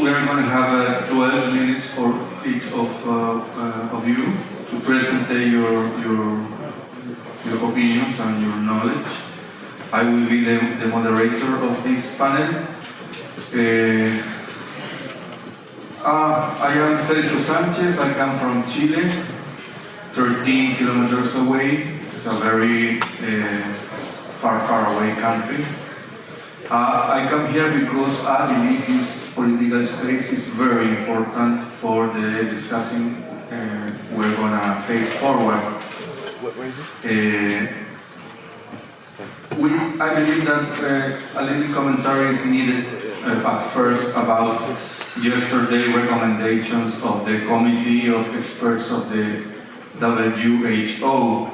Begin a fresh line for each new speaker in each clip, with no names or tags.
we are going to have uh, 12 minutes for each of, uh, uh, of you to present your, your, your opinions and your knowledge. I will be the, the moderator of this panel. Uh, uh, I am Sergio Sanchez, I come from Chile, 13 kilometers away. It's a very uh, far, far away country. Uh, I come here because I believe this political space is very important for the discussing uh, we're going to face forward.
Where is it?
Uh, we, I believe that uh, a little commentary is needed uh, at first about yesterday recommendations of the Committee of Experts of the WHO.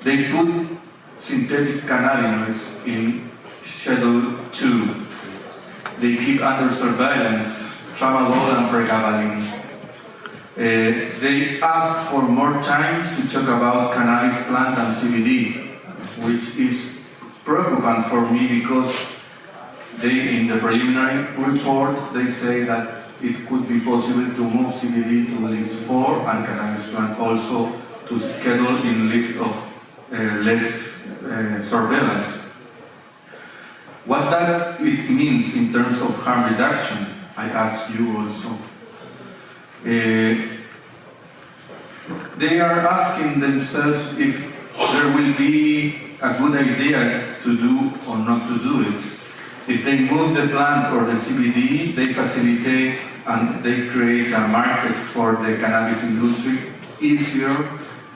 They put synthetic cannabinoids in Schedule 2. They keep under surveillance tramadol and pregabalin. Uh, they ask for more time to talk about cannabis plant and CBD, which is preoccupant for me because they, in the preliminary report, they say that it could be possible to move CBD to list 4 and cannabis plant also to schedule in list of uh, less uh, surveillance. What that it means in terms of harm reduction, I asked you also. Uh, they are asking themselves if there will be a good idea to do or not to do it. If they move the plant or the CBD, they facilitate and they create a market for the cannabis industry easier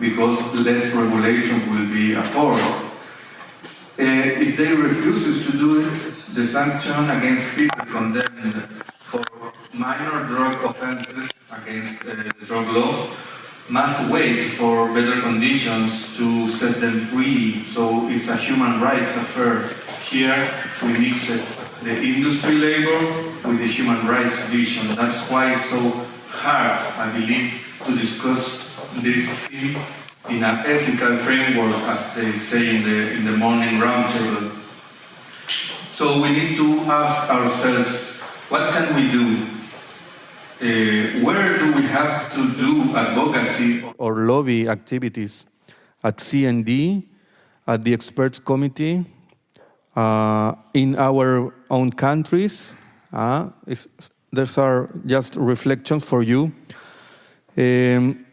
because less regulations will be afforded. Uh, if they refuses to do it, the sanction against people condemned for minor drug offenses against uh, the drug law must wait for better conditions to set them free. So it's a human rights affair. Here we mix it, the industry labor with the human rights vision. That's why it's so hard, I believe, to discuss this theme in an ethical framework, as they say in the, in the morning roundtable. So we need to ask ourselves, what can we do? Uh, where do we have to do advocacy
or lobby activities at CND, at the experts committee, uh, in our own countries. Uh, these are just reflections for you. Um,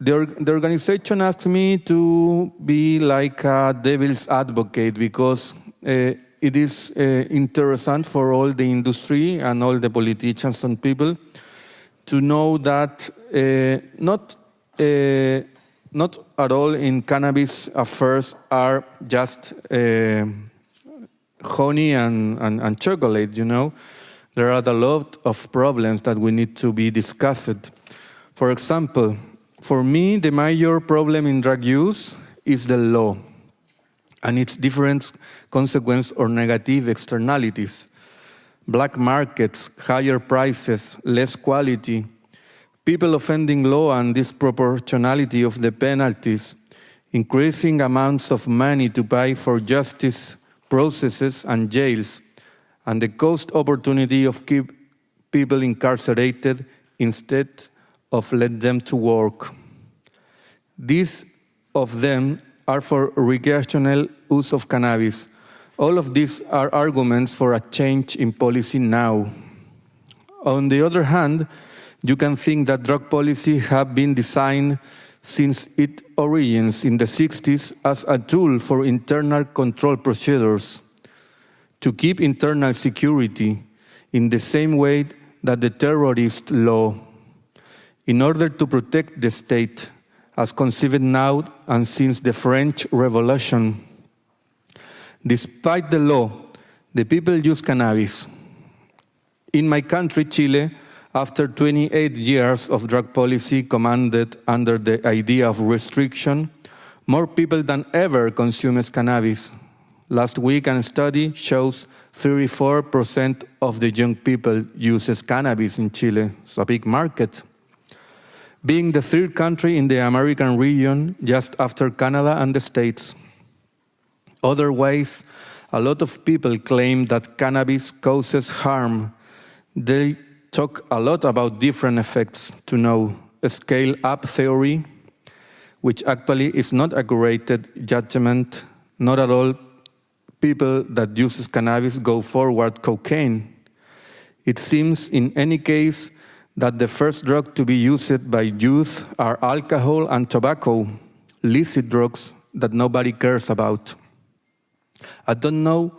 the, the organization asked me to be like a devil's advocate because uh, it is uh, interesting for all the industry and all the politicians and people to know that uh, not not at all in cannabis affairs are just honey and, and, and chocolate, you know. There are a lot of problems that we need to be discussed. For example, for me, the major problem in drug use is the law and its different consequences or negative externalities. Black markets, higher prices, less quality, people offending law and disproportionality of the penalties, increasing amounts of money to pay for justice processes and jails, and the cost opportunity of keep people incarcerated instead of let them to work. These of them are for recreational use of cannabis. All of these are arguments for a change in policy now. On the other hand, you can think that drug policy have been designed since its origins in the 60s as a tool for internal control procedures to keep internal security in the same way that the terrorist law in order to protect the state as conceived now and since the French Revolution. Despite the law, the people use cannabis. In my country, Chile, after 28 years of drug policy commanded under the idea of restriction, more people than ever consume cannabis. Last week, a study shows 34% of the young people uses cannabis in Chile. It's a big market. Being the third country in the American region, just after Canada and the States. Otherwise, a lot of people claim that cannabis causes harm They talk a lot about different effects to know a scale-up theory, which actually is not accurate judgment, not at all people that uses cannabis go forward cocaine. It seems in any case that the first drug to be used by youth are alcohol and tobacco, illicit drugs that nobody cares about. I don't know,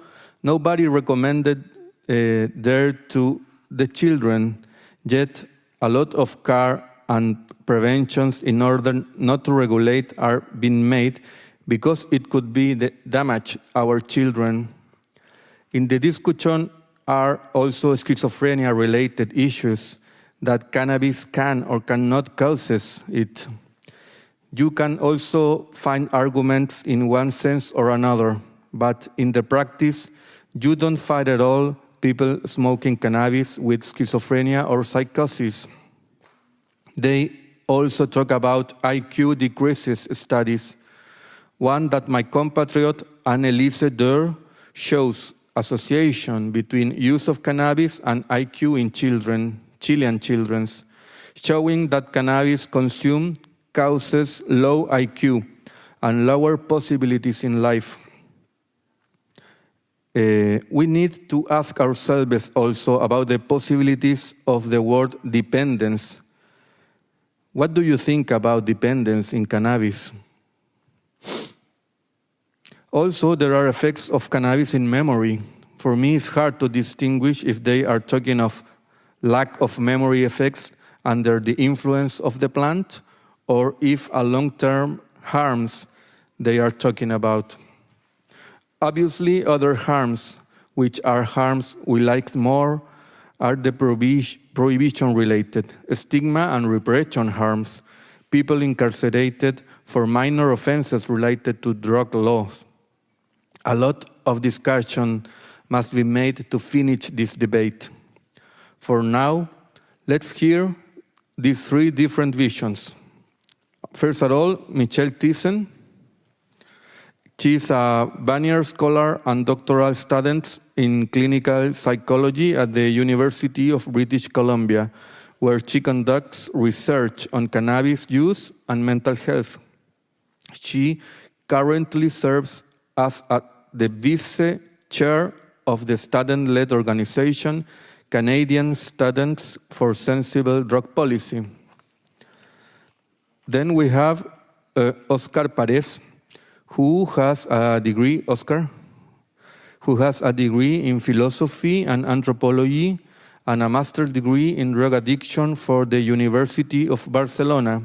nobody recommended uh, there to the children, yet a lot of care and preventions in order not to regulate are being made because it could be the damage our children. In the discussion are also schizophrenia related issues that cannabis can or cannot causes it. You can also find arguments in one sense or another, but in the practice, you don't find at all people smoking cannabis with schizophrenia or psychosis. They also talk about IQ decreases studies. One that my compatriot Anneliese Deur shows association between use of cannabis and IQ in children, Chilean children, showing that cannabis consumed causes low IQ and lower possibilities in life. Uh, we need to ask ourselves also about the possibilities of the word dependence. What do you think about dependence in cannabis? Also, there are effects of cannabis in memory. For me, it's hard to distinguish if they are talking of lack of memory effects under the influence of the plant or if a long-term harms they are talking about. Obviously, other harms, which are harms we like more, are the prohibition-related, stigma and repression harms, people incarcerated for minor offenses related to drug laws. A lot of discussion must be made to finish this debate. For now, let's hear these three different visions. First of all, Michelle Thiessen, She's a Vanier Scholar and doctoral student in clinical psychology at the University of British Columbia, where she conducts research on cannabis use and mental health. She currently serves as the vice chair of the student-led organization Canadian Students for Sensible Drug Policy. Then we have uh, Oscar Pares, who has a degree, Oscar, who has a degree in philosophy and anthropology and a master's degree in drug addiction for the University of Barcelona.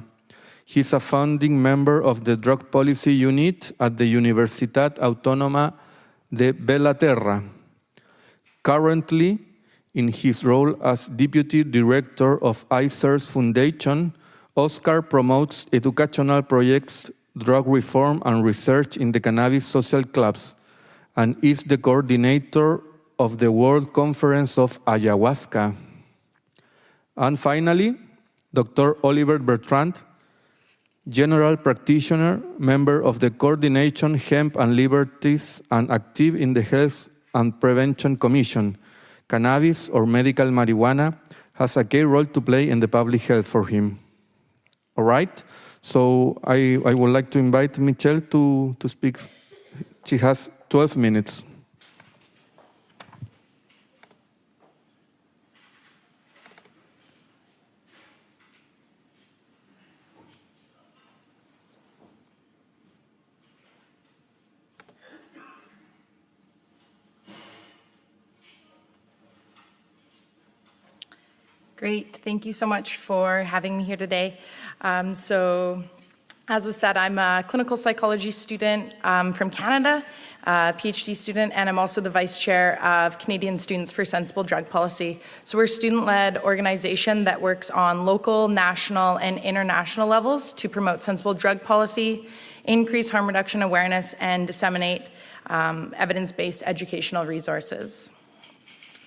He's a founding member of the drug policy unit at the Universitat Autónoma de Bellaterra. Currently, in his role as deputy director of ICEERS Foundation, Oscar promotes educational projects drug reform and research in the cannabis social clubs and is the coordinator of the World Conference of Ayahuasca. And finally, Dr. Oliver Bertrand, general practitioner, member of the Coordination Hemp and Liberties and active in the Health and Prevention Commission. Cannabis or medical marijuana has a key role to play in the public health for him. All right? So I, I would like to invite Michelle to, to speak. She has 12 minutes.
Great. Thank you so much for having me here today. Um, so as was said, I'm a clinical psychology student um, from Canada, a PhD student, and I'm also the vice chair of Canadian Students for Sensible Drug Policy. So we're a student-led organization that works on local, national, and international levels to promote sensible drug policy, increase harm reduction awareness, and disseminate um, evidence-based educational resources.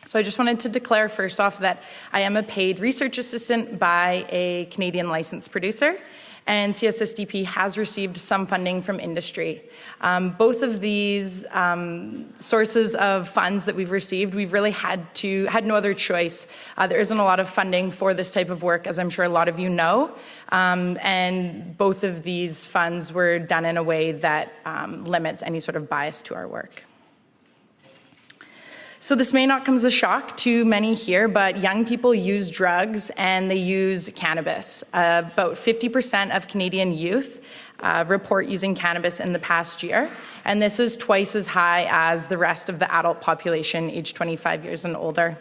So I just wanted to declare first off that I am a paid research assistant by a Canadian licensed producer. and CSSDP has received some funding from industry. Um, both of these um, sources of funds that we've received, we've really had to had no other choice. Uh, there isn't a lot of funding for this type of work, as I'm sure a lot of you know, um, and both of these funds were done in a way that um, limits any sort of bias to our work. So this may not come as a shock to many here, but young people use drugs and they use cannabis. Uh, about 50% of Canadian youth uh, report using cannabis in the past year, and this is twice as high as the rest of the adult population aged 25 years and older.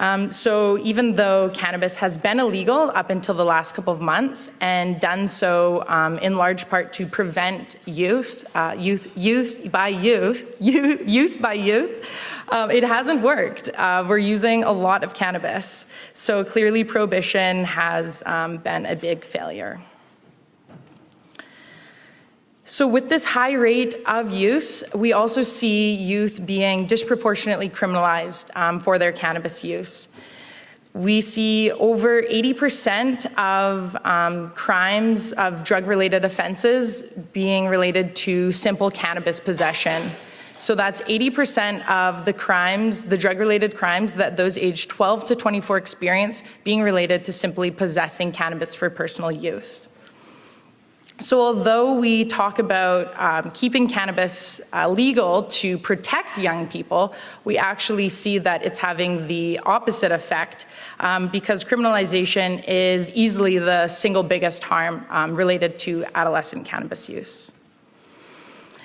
Um, so even though cannabis has been illegal up until the last couple of months and done so um, in large part to prevent use, uh, youth, youth by youth, youth, use by youth, um, it hasn't worked. Uh, we're using a lot of cannabis. So clearly prohibition has um, been a big failure. So with this high rate of use, we also see youth being disproportionately criminalized um, for their cannabis use. We see over 80% of um, crimes of drug-related offenses being related to simple cannabis possession. So that's 80% of the crimes, the drug-related crimes that those aged 12 to 24 experience being related to simply possessing cannabis for personal use. So although we talk about um, keeping cannabis uh, legal to protect young people, we actually see that it's having the opposite effect um, because criminalization is easily the single biggest harm um, related to adolescent cannabis use.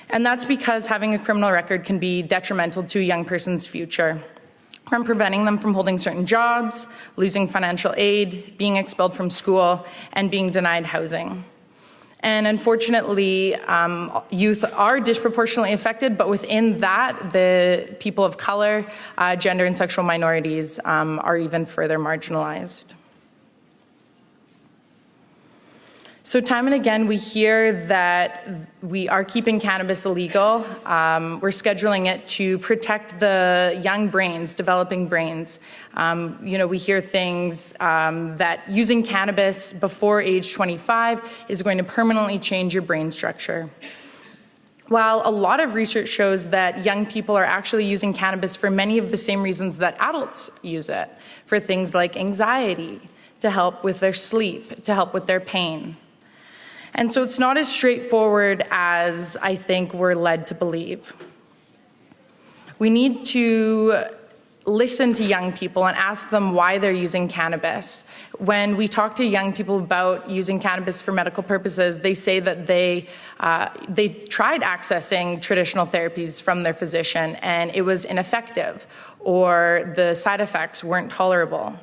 And that's because having a criminal record can be detrimental to a young person's future from preventing them from holding certain jobs, losing financial aid, being expelled from school, and being denied housing. And unfortunately, um, youth are disproportionately affected, but within that, the people of color, uh, gender and sexual minorities um, are even further marginalized. So time and again, we hear that we are keeping cannabis illegal. Um, we're scheduling it to protect the young brains, developing brains. Um, you know, we hear things um, that using cannabis before age 25 is going to permanently change your brain structure. While a lot of research shows that young people are actually using cannabis for many of the same reasons that adults use it, for things like anxiety, to help with their sleep, to help with their pain. And so it's not as straightforward as I think we're led to believe. We need to listen to young people and ask them why they're using cannabis. When we talk to young people about using cannabis for medical purposes, they say that they, uh, they tried accessing traditional therapies from their physician and it was ineffective or the side effects weren't tolerable.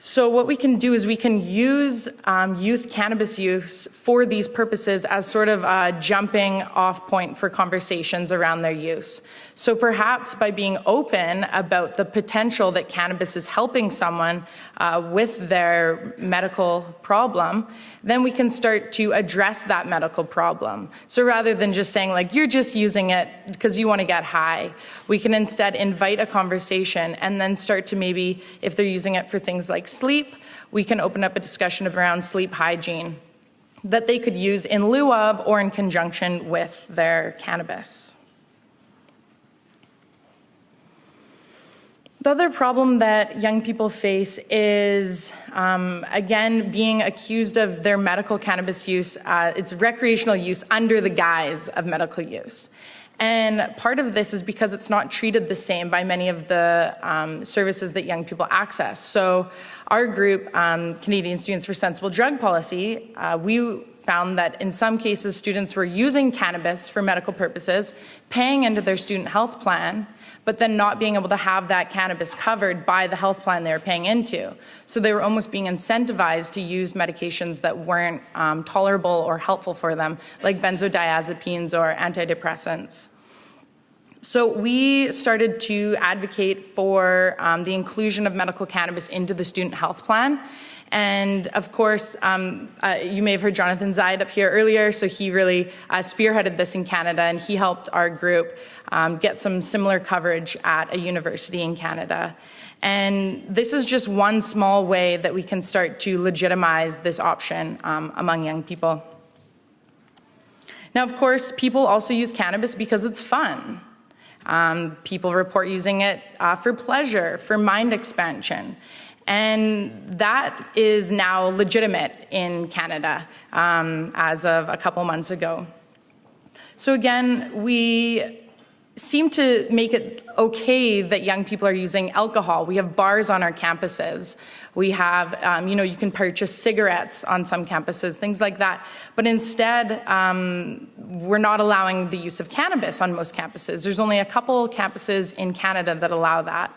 So what we can do is we can use um, youth cannabis use for these purposes as sort of a jumping off point for conversations around their use. So perhaps by being open about the potential that cannabis is helping someone uh, with their medical problem, then we can start to address that medical problem. So rather than just saying like, you're just using it because you want to get high, we can instead invite a conversation and then start to maybe, if they're using it for things like sleep, we can open up a discussion around sleep hygiene that they could use in lieu of or in conjunction with their cannabis. The other problem that young people face is, um, again, being accused of their medical cannabis use, uh, it's recreational use under the guise of medical use. And part of this is because it's not treated the same by many of the um, services that young people access. So our group, um, Canadian Students for Sensible Drug Policy, uh, we found that in some cases students were using cannabis for medical purposes, paying into their student health plan, but then not being able to have that cannabis covered by the health plan they were paying into. So they were almost being incentivized to use medications that weren't um, tolerable or helpful for them, like benzodiazepines or antidepressants. So we started to advocate for um, the inclusion of medical cannabis into the student health plan. And of course, um, uh, you may have heard Jonathan Zaid up here earlier, so he really uh, spearheaded this in Canada and he helped our group um, get some similar coverage at a university in Canada. And this is just one small way that we can start to legitimize this option um, among young people. Now, of course, people also use cannabis because it's fun. Um, people report using it uh, for pleasure, for mind expansion. And that is now legitimate in Canada um, as of a couple months ago. So again, we seem to make it okay that young people are using alcohol. We have bars on our campuses. We have, um, you know, you can purchase cigarettes on some campuses, things like that. But instead, um, we're not allowing the use of cannabis on most campuses. There's only a couple campuses in Canada that allow that.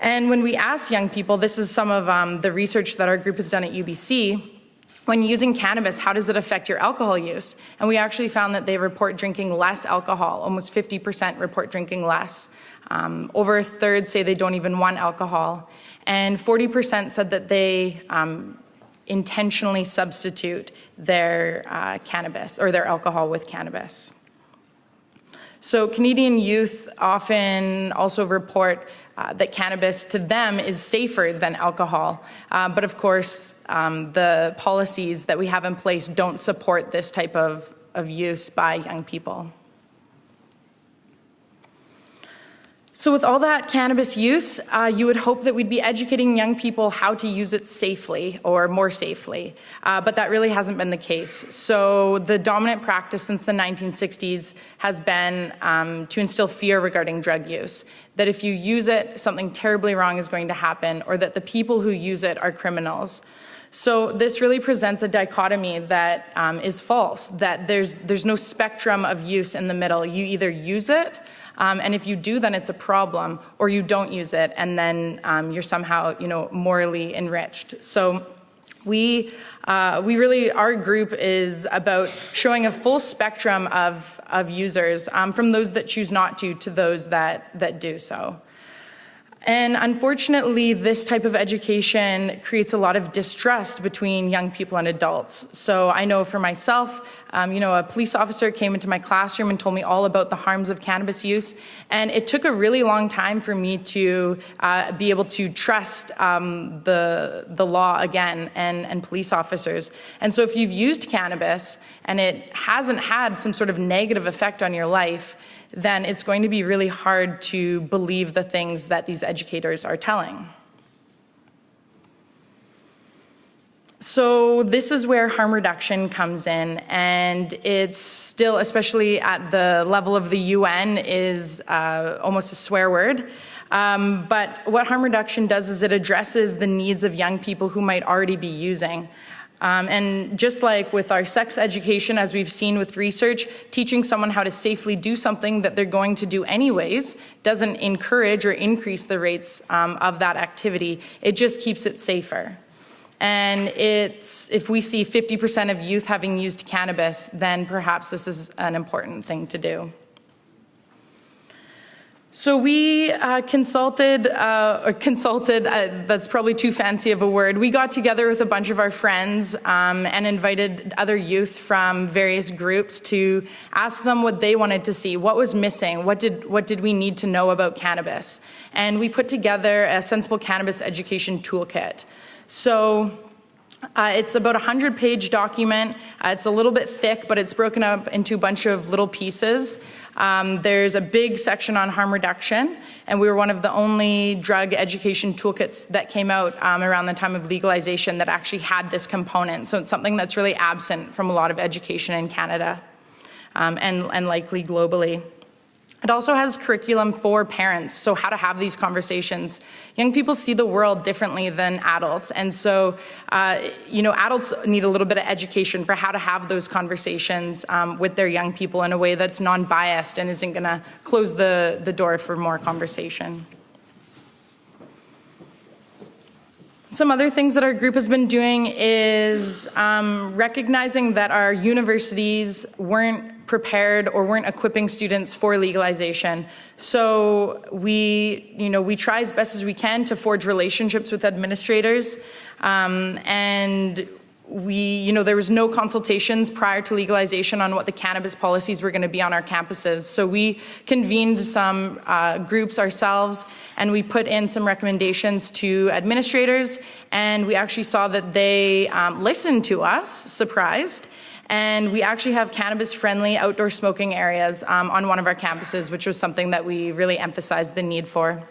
And when we asked young people, this is some of um, the research that our group has done at UBC, when using cannabis, how does it affect your alcohol use? And we actually found that they report drinking less alcohol. Almost 50% report drinking less. Um, over a third say they don't even want alcohol. And 40% said that they um, intentionally substitute their uh, cannabis or their alcohol with cannabis. So Canadian youth often also report uh, that cannabis to them is safer than alcohol. Uh, but of course, um, the policies that we have in place don't support this type of, of use by young people. So with all that cannabis use, uh, you would hope that we'd be educating young people how to use it safely or more safely, uh, but that really hasn't been the case. So the dominant practice since the 1960s has been um, to instill fear regarding drug use, that if you use it, something terribly wrong is going to happen, or that the people who use it are criminals. So this really presents a dichotomy that um, is false, that there's, there's no spectrum of use in the middle. You either use it um, and if you do, then it's a problem, or you don't use it, and then um, you're somehow, you know, morally enriched. So we, uh, we really, our group is about showing a full spectrum of, of users, um, from those that choose not to, to those that, that do so. And unfortunately, this type of education creates a lot of distrust between young people and adults. So I know for myself, um, you know, a police officer came into my classroom and told me all about the harms of cannabis use. And it took a really long time for me to uh, be able to trust um, the, the law again and, and police officers. And so if you've used cannabis and it hasn't had some sort of negative effect on your life, then it's going to be really hard to believe the things that these educators are telling. So this is where harm reduction comes in, and it's still, especially at the level of the UN, is uh, almost a swear word. Um, but what harm reduction does is it addresses the needs of young people who might already be using. Um, and just like with our sex education, as we've seen with research, teaching someone how to safely do something that they're going to do anyways doesn't encourage or increase the rates um, of that activity. It just keeps it safer. And it's, if we see 50% of youth having used cannabis, then perhaps this is an important thing to do. So we uh, consulted, uh, consulted, uh, that's probably too fancy of a word. We got together with a bunch of our friends um, and invited other youth from various groups to ask them what they wanted to see, what was missing, what did, what did we need to know about cannabis. And we put together a sensible cannabis education toolkit. So uh, it's about a 100 page document. Uh, it's a little bit thick, but it's broken up into a bunch of little pieces. Um, there's a big section on harm reduction, and we were one of the only drug education toolkits that came out um, around the time of legalization that actually had this component. So it's something that's really absent from a lot of education in Canada um, and, and likely globally. It also has curriculum for parents, so how to have these conversations. Young people see the world differently than adults, and so, uh, you know, adults need a little bit of education for how to have those conversations um, with their young people in a way that's non-biased and isn't gonna close the, the door for more conversation. Some other things that our group has been doing is um, recognizing that our universities weren't prepared or weren't equipping students for legalization. So we, you know, we try as best as we can to forge relationships with administrators, um, and we, you know, there was no consultations prior to legalization on what the cannabis policies were going to be on our campuses. So we convened some uh, groups ourselves and we put in some recommendations to administrators and we actually saw that they um, listened to us, surprised, and we actually have cannabis-friendly outdoor smoking areas um, on one of our campuses, which was something that we really emphasized the need for.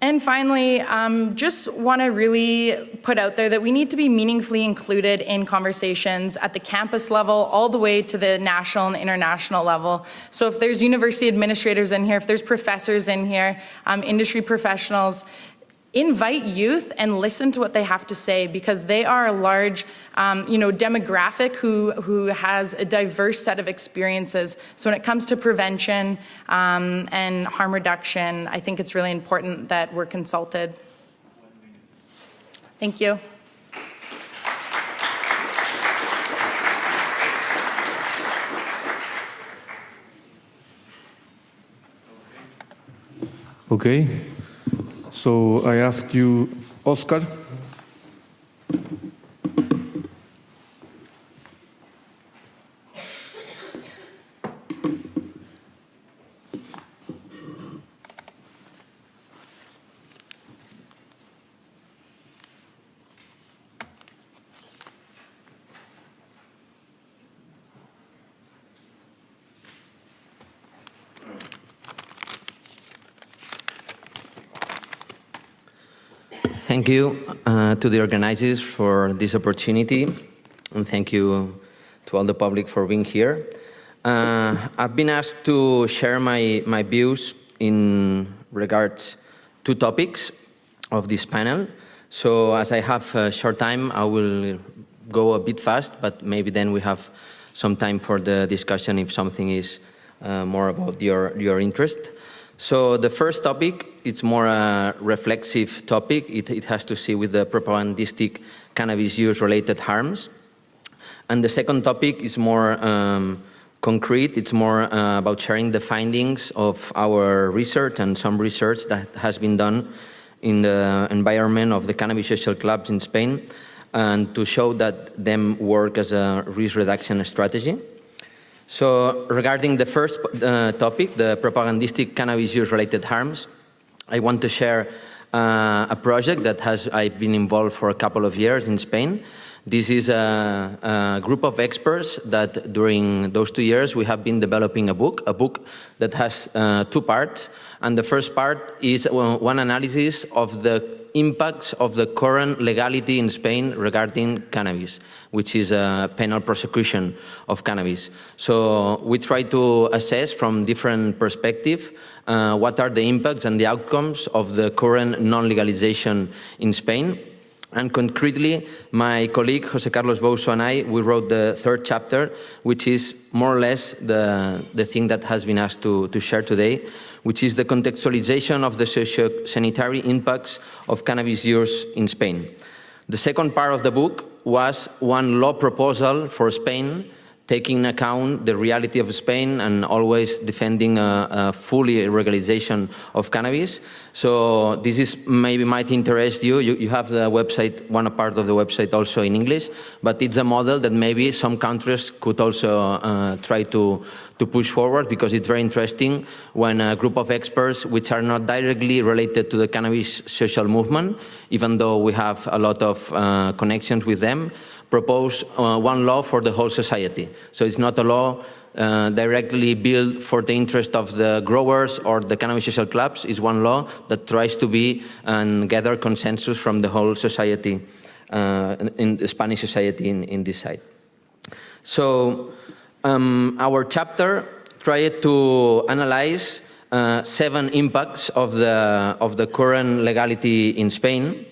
And finally, um, just want to really put out there that we need to be meaningfully included in conversations at the campus level all the way to the national and international level. So if there's university administrators in here, if there's professors in here, um, industry professionals, invite youth and listen to what they have to say because they are a large um, you know demographic who who has a diverse set of experiences. So when it comes to prevention um, and harm reduction I think it's really important that we're consulted. Thank you.
Okay. So I ask you, Oscar.
Thank you uh, to the organizers for this opportunity, and thank you to all the public for being here. Uh, I've been asked to share my, my views in regards to topics of this panel. So as I have a short time, I will go a bit fast, but maybe then we have some time for the discussion if something is uh, more about your, your interest. So the first topic, it's more a reflexive topic. It, it has to see with the propagandistic cannabis use related harms. And the second topic is more um, concrete. It's more uh, about sharing the findings of our research and some research that has been done in the environment of the cannabis social clubs in Spain and to show that them work as a risk reduction strategy. So regarding the first uh, topic, the propagandistic cannabis use related harms, I want to share uh, a project that has I've been involved for a couple of years in Spain. This is a, a, group of experts that during those two years we have been developing a book, a book that has uh, two parts. And the first part is one analysis of the impacts of the current legality in Spain regarding cannabis, which is a penal prosecution of cannabis. So we try to assess from different perspectives uh, what are the impacts and the outcomes of the current non-legalization in Spain. And concretely, my colleague Jose Carlos Bouso and I, we wrote the third chapter, which is more or less the, the thing that has been asked to, to share today, which is the contextualization of the socio-sanitary impacts of cannabis use in Spain. The second part of the book was one law proposal for Spain taking account the reality of Spain and always defending a, a fully legalization of cannabis. So this is maybe might interest you. you. you. have the website, one part of the website also in English, but it's a model that maybe some countries could also uh, try to, to push forward because it's very interesting when a group of experts which are not directly related to the cannabis social movement, even though we have a lot of uh, connections with them, propose uh, one law for the whole society. So it's not a law uh, directly built for the interest of the growers or the cannabis social clubs. It's one law that tries to be and gather consensus from the whole society, uh, in the Spanish society in, in this side. So um, our chapter tried to analyze uh, seven impacts of the, of the current legality in Spain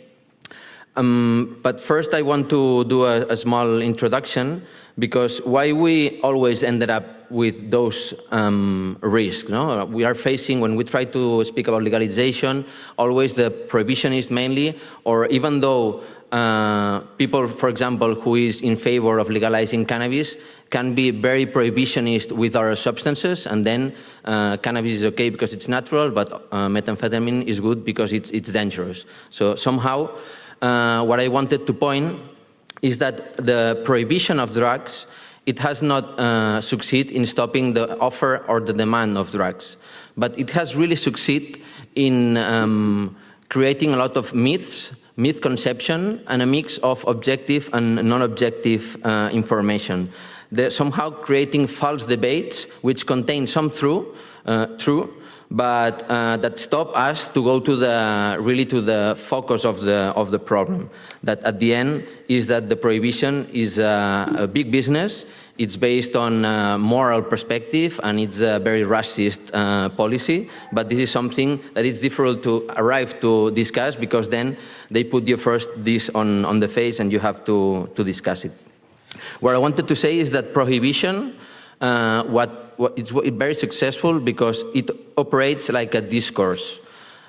um, but first I want to do a, a, small introduction because why we always ended up with those um, risks. No? We are facing, when we try to speak about legalization, always the prohibitionist mainly, or even though uh, people, for example, who is in favor of legalizing cannabis can be very prohibitionist with other substances, and then uh, cannabis is okay because it's natural, but uh, methamphetamine is good because it's, it's dangerous. So somehow, uh, what I wanted to point is that the prohibition of drugs, it has not uh, succeeded in stopping the offer or the demand of drugs, but it has really succeeded in um, creating a lot of myths myth conception and a mix of objective and non-objective uh, information. Somehow creating false debates which contain some true, uh, true but uh, that stop us to go to the really to the focus of the of the problem. That at the end is that the prohibition is a, a big business. It's based on a moral perspective and it's a very racist uh, policy. But this is something that it's difficult to arrive to discuss because then they put you first this on on the face and you have to to discuss it. What I wanted to say is that prohibition, uh, what, it's very successful because it operates like a discourse.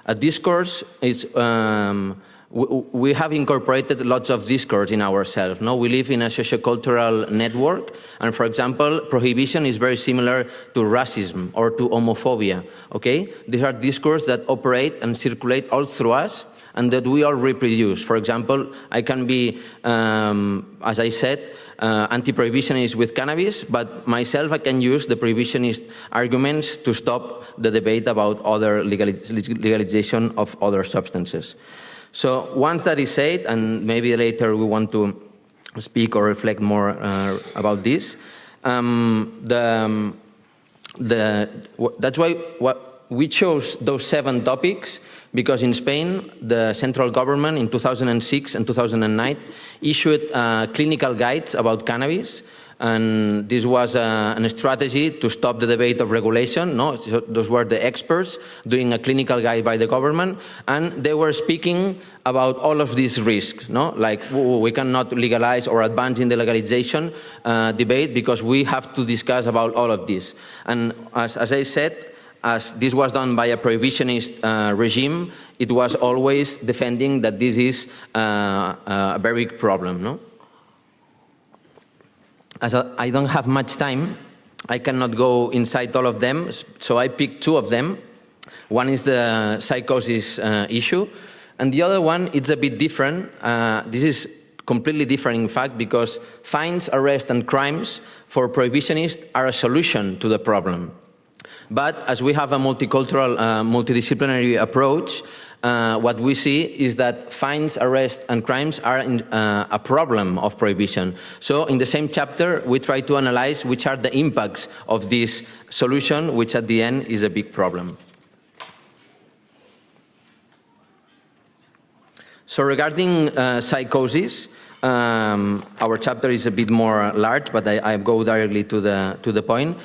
A discourse is, um, we, have incorporated lots of discourse in ourselves. No? We live in a sociocultural network, and for example, prohibition is very similar to racism or to homophobia. Okay? These are discourses that operate and circulate all through us, and that we all reproduce. For example, I can be, um, as I said, uh, anti-prohibitionist with cannabis, but myself I can use the prohibitionist arguments to stop the debate about other legalization of other substances. So once that is said, and maybe later we want to speak or reflect more uh, about this, um, the, um, the, that's why what we chose those seven topics because in Spain, the central government in 2006 and 2009 issued uh, clinical guides about cannabis, and this was uh, a strategy to stop the debate of regulation. No, so those were the experts doing a clinical guide by the government, and they were speaking about all of these risks. No, like we cannot legalize or advance in the legalization uh, debate because we have to discuss about all of this. And as, as I said, as this was done by a prohibitionist uh, regime, it was always defending that this is uh, uh a very big problem. No? As I don't have much time, I cannot go inside all of them, so I picked two of them. One is the psychosis uh, issue, and the other one it's a bit different. Uh, this is completely different, in fact, because fines, arrests, and crimes for prohibitionists are a solution to the problem. But as we have a multicultural, uh, multidisciplinary approach, uh, what we see is that fines, arrests, and crimes are in, uh, a problem of prohibition. So in the same chapter, we try to analyze which are the impacts of this solution, which at the end is a big problem. So regarding uh, psychosis, um, our chapter is a bit more large, but I, I go directly to the, to the point.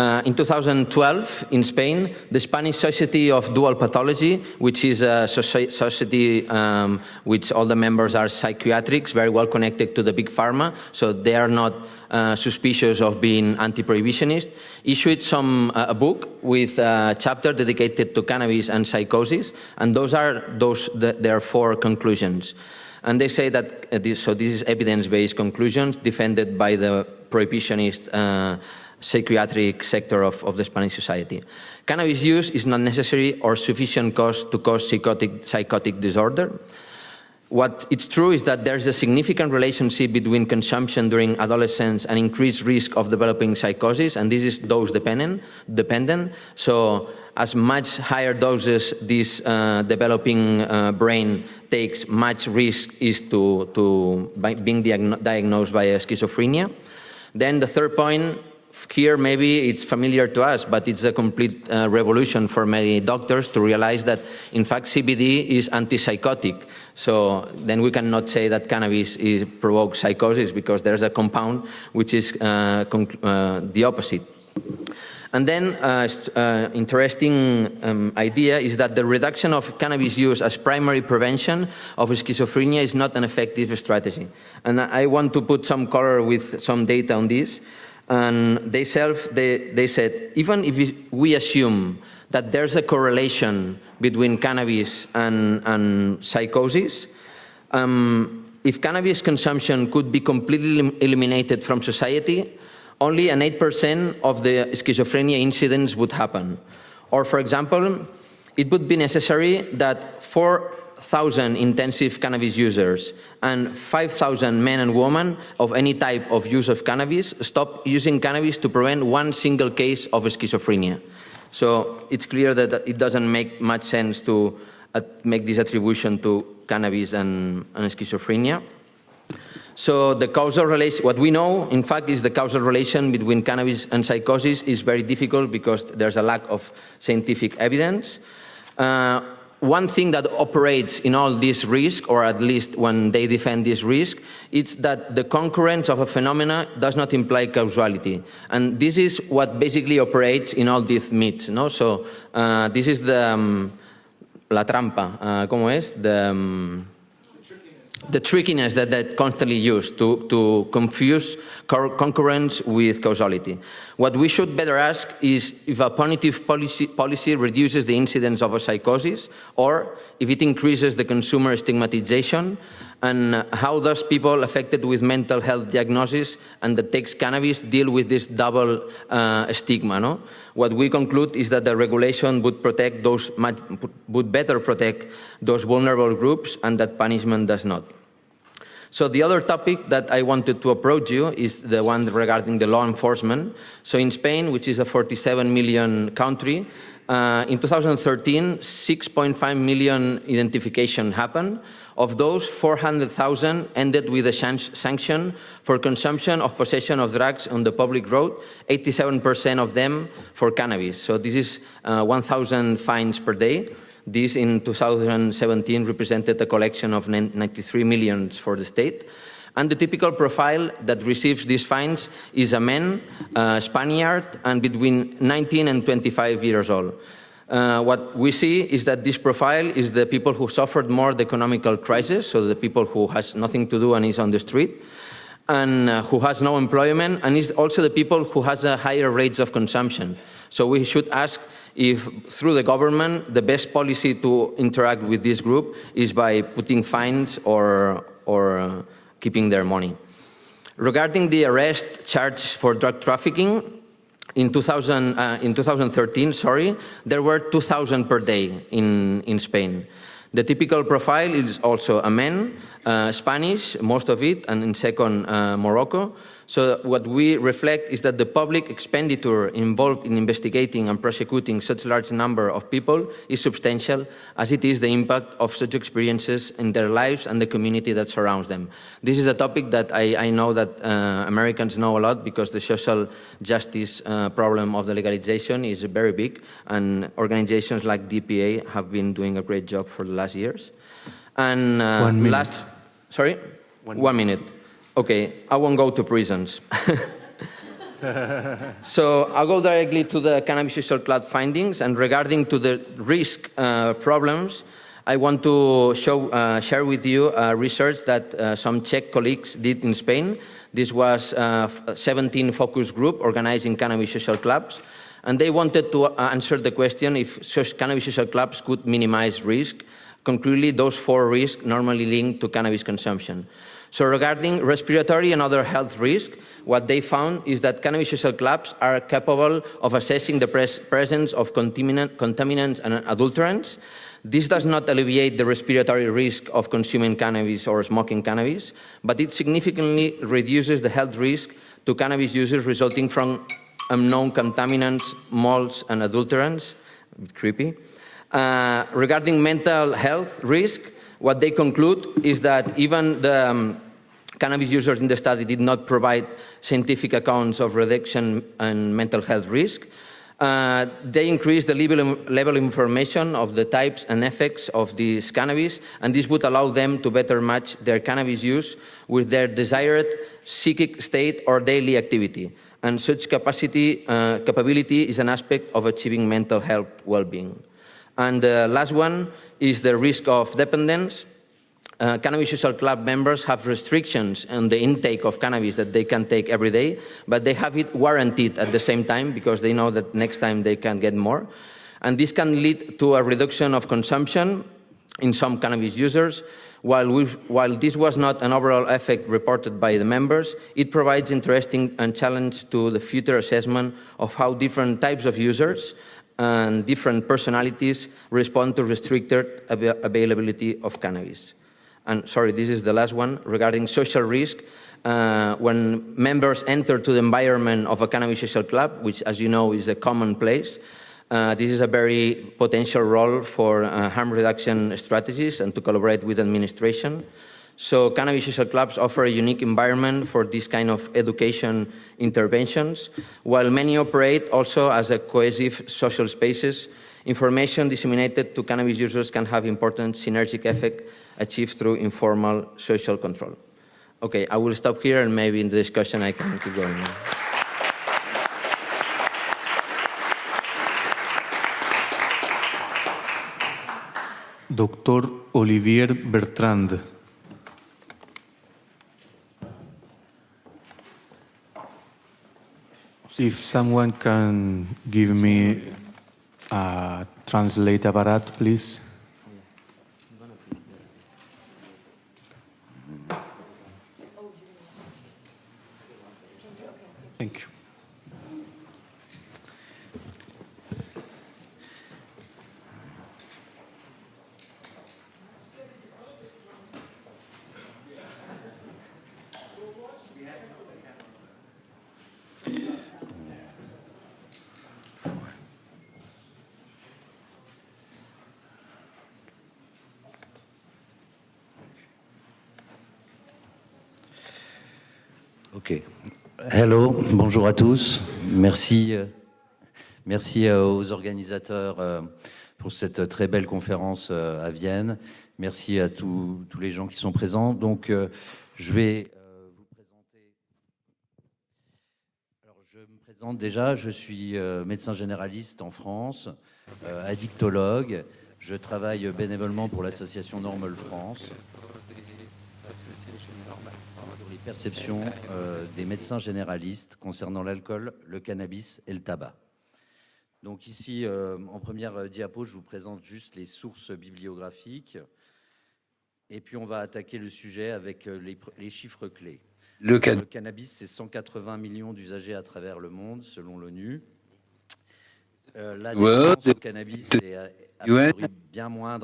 Uh, in 2012, in Spain, the Spanish Society of Dual Pathology, which is a society um, which all the members are psychiatrics, very well connected to the big pharma, so they are not uh, suspicious of being anti-prohibitionist, issued some uh, a book with a chapter dedicated to cannabis and psychosis, and those are those the, their four conclusions. And they say that, uh, this, so this is evidence-based conclusions defended by the prohibitionist uh, psychiatric sector of, of the Spanish society. Cannabis use is not necessary or sufficient cause to cause psychotic, psychotic disorder. What it's true is that there's a significant relationship between consumption during adolescence and increased risk of developing psychosis, and this is dose dependent. dependent. So as much higher doses this uh, developing uh, brain takes, much risk is to, to being diagnosed by schizophrenia. Then the third point here maybe it's familiar to us, but it's a complete uh, revolution for many doctors to realize that in fact CBD is antipsychotic. So then we cannot say that cannabis is, provokes psychosis because there's a compound which is uh, uh, the opposite. And then uh, uh, interesting um, idea is that the reduction of cannabis use as primary prevention of schizophrenia is not an effective strategy. And I want to put some color with some data on this. And they, self, they, they said, even if we assume that there's a correlation between cannabis and, and psychosis, um, if cannabis consumption could be completely eliminated from society, only an 8% of the schizophrenia incidents would happen. Or, for example, it would be necessary that 4,000 intensive cannabis users and 5,000 men and women of any type of use of cannabis stop using cannabis to prevent one single case of schizophrenia. So it's clear that it doesn't make much sense to uh, make this attribution to cannabis and, and schizophrenia. So the causal relation, what we know, in fact, is the causal relation between cannabis and psychosis is very difficult because there's a lack of scientific evidence. Uh, one thing that operates in all this risk, or at least when they defend this risk, is that the concurrence of a phenomena does not imply causality. And this is what basically operates in all these myths. No? So uh, this is the, um, la trampa, uh, ¿cómo es? The, um, the trickiness that they constantly use to, to confuse concurrence with causality. What we should better ask is if a punitive policy, policy reduces the incidence of a psychosis or if it increases the consumer stigmatization and how does people affected with mental health diagnosis and that takes cannabis deal with this double uh, stigma. No? What we conclude is that the regulation would protect those, would better protect those vulnerable groups and that punishment does not. So the other topic that I wanted to approach you is the one regarding the law enforcement. So in Spain, which is a 47 million country, uh, in 2013, 6.5 million identification happened. Of those, 400,000 ended with a sanction for consumption of possession of drugs on the public road, 87% of them for cannabis. So this is uh, 1,000 fines per day. This in 2017 represented a collection of 93 millions for the state. And the typical profile that receives these fines is a man, a Spaniard, and between 19 and 25 years old. Uh, what we see is that this profile is the people who suffered more the economical crisis, so the people who has nothing to do and is on the street, and uh, who has no employment, and is also the people who has a higher rates of consumption. So we should ask if through the government the best policy to interact with this group is by putting fines or, or uh, keeping their money. Regarding the arrest charged for drug trafficking, in, 2000, uh, in 2013, sorry, there were 2,000 per day in, in Spain. The typical profile is also a man, uh, Spanish, most of it, and in second, uh, Morocco. So what we reflect is that the public expenditure involved in investigating and prosecuting such large number of people is substantial, as it is the impact of such experiences in their lives and the community that surrounds them. This is a topic that I, I know that uh, Americans know a lot because the social justice uh, problem of the legalization is very big, and organizations like DPA have been doing a great job for the last years. And
uh, One minute.
last, sorry?
One,
One minute. Okay, I won't go to prisons. so I'll go directly to the cannabis social club findings and regarding to the risk uh, problems, I want to show, uh, share with you uh, research that uh, some Czech colleagues did in Spain. This was uh, a 17 focus group organizing cannabis social clubs. And they wanted to uh, answer the question if such cannabis social clubs could minimize risk. Concretely, those four risks normally linked to cannabis consumption. So regarding respiratory and other health risks, what they found is that cannabis social clubs are capable of assessing the pres presence of contaminants and adulterants. This does not alleviate the respiratory risk of consuming cannabis or smoking cannabis, but it significantly reduces the health risk to cannabis users resulting from unknown contaminants, molds, and adulterants. creepy. Uh, regarding mental health risk, what they conclude is that even the um, cannabis users in the study did not provide scientific accounts of reduction and mental health risk. Uh, they increased the level, level information of the types and effects of this cannabis, and this would allow them to better match their cannabis use with their desired psychic state or daily activity. And such capacity, uh, capability is an aspect of achieving mental health well-being. And the last one is the risk of dependence. Uh, cannabis social club members have restrictions on the intake of cannabis that they can take every day, but they have it warranted at the same time because they know that next time they can get more. And this can lead to a reduction of consumption in some cannabis users. While, while this was not an overall effect reported by the members, it provides interesting and challenge to the future assessment of how different types of users and different personalities respond to restricted av availability of cannabis. And sorry, this is the last one regarding social risk. Uh, when members enter to the environment of a cannabis social club, which as you know is a common place, uh, this is a very potential role for uh, harm reduction strategies and to collaborate with administration. So cannabis social clubs offer a unique environment for this kind of education interventions, while many operate also as a cohesive social spaces. Information disseminated to cannabis users can have important synergic effect achieved through informal social control. Okay, I will stop here and maybe in the discussion I can keep going.
Doctor Olivier Bertrand. If someone can give me a translate apparat, please. Thank you.
Ok. Hello, bonjour à tous. Merci, euh, merci euh, aux organisateurs euh, pour cette très belle conférence à Vienne. Merci à tous, les gens qui sont présents. Donc, je vais vous présenter. Alors, je me présente déjà. Je suis médecin généraliste en France, addictologue. Je travaille bénévolement pour l'association Normal France perception euh, des médecins généralistes concernant l'alcool, le cannabis et le tabac. Donc ici, euh, en première euh, diapo, je vous présente juste les sources bibliographiques. Et puis on va attaquer le sujet avec les, les chiffres clés. Le, can le cannabis, c'est 180 millions d'usagers à travers le monde, selon l'ONU.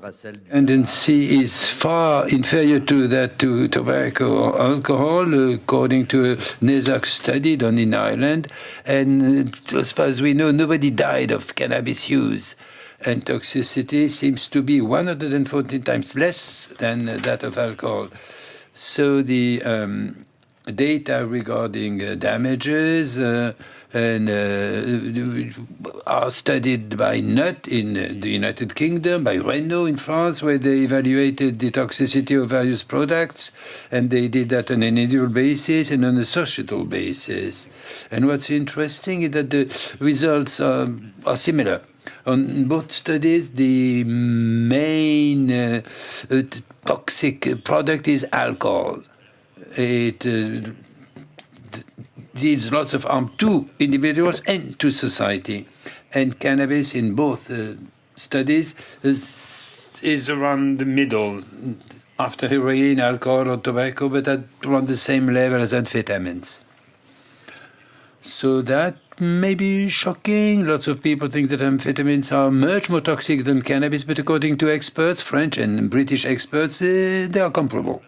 À celle du
tendency is far inferior to that to tobacco or alcohol, according to a NESAC study done in Ireland. And as far as we know, nobody died of cannabis use. And toxicity seems to be 114 times less than that of alcohol. So the um, data regarding uh, damages uh, and uh, are studied by Nutt in the United Kingdom, by Reynaud in France, where they evaluated the toxicity of various products, and they did that on an individual basis and on a societal basis. And what's interesting is that the results are, are similar. On both studies, the main uh, toxic product is alcohol. It uh, deals lots of harm to individuals and to society. And cannabis in both uh, studies is, is, around the middle, after heroin, alcohol, or tobacco, but at around the same level as amphetamines. So that may be shocking. Lots of people think that amphetamines are much more toxic than cannabis, but according to experts, French and British experts, uh, they are comparable.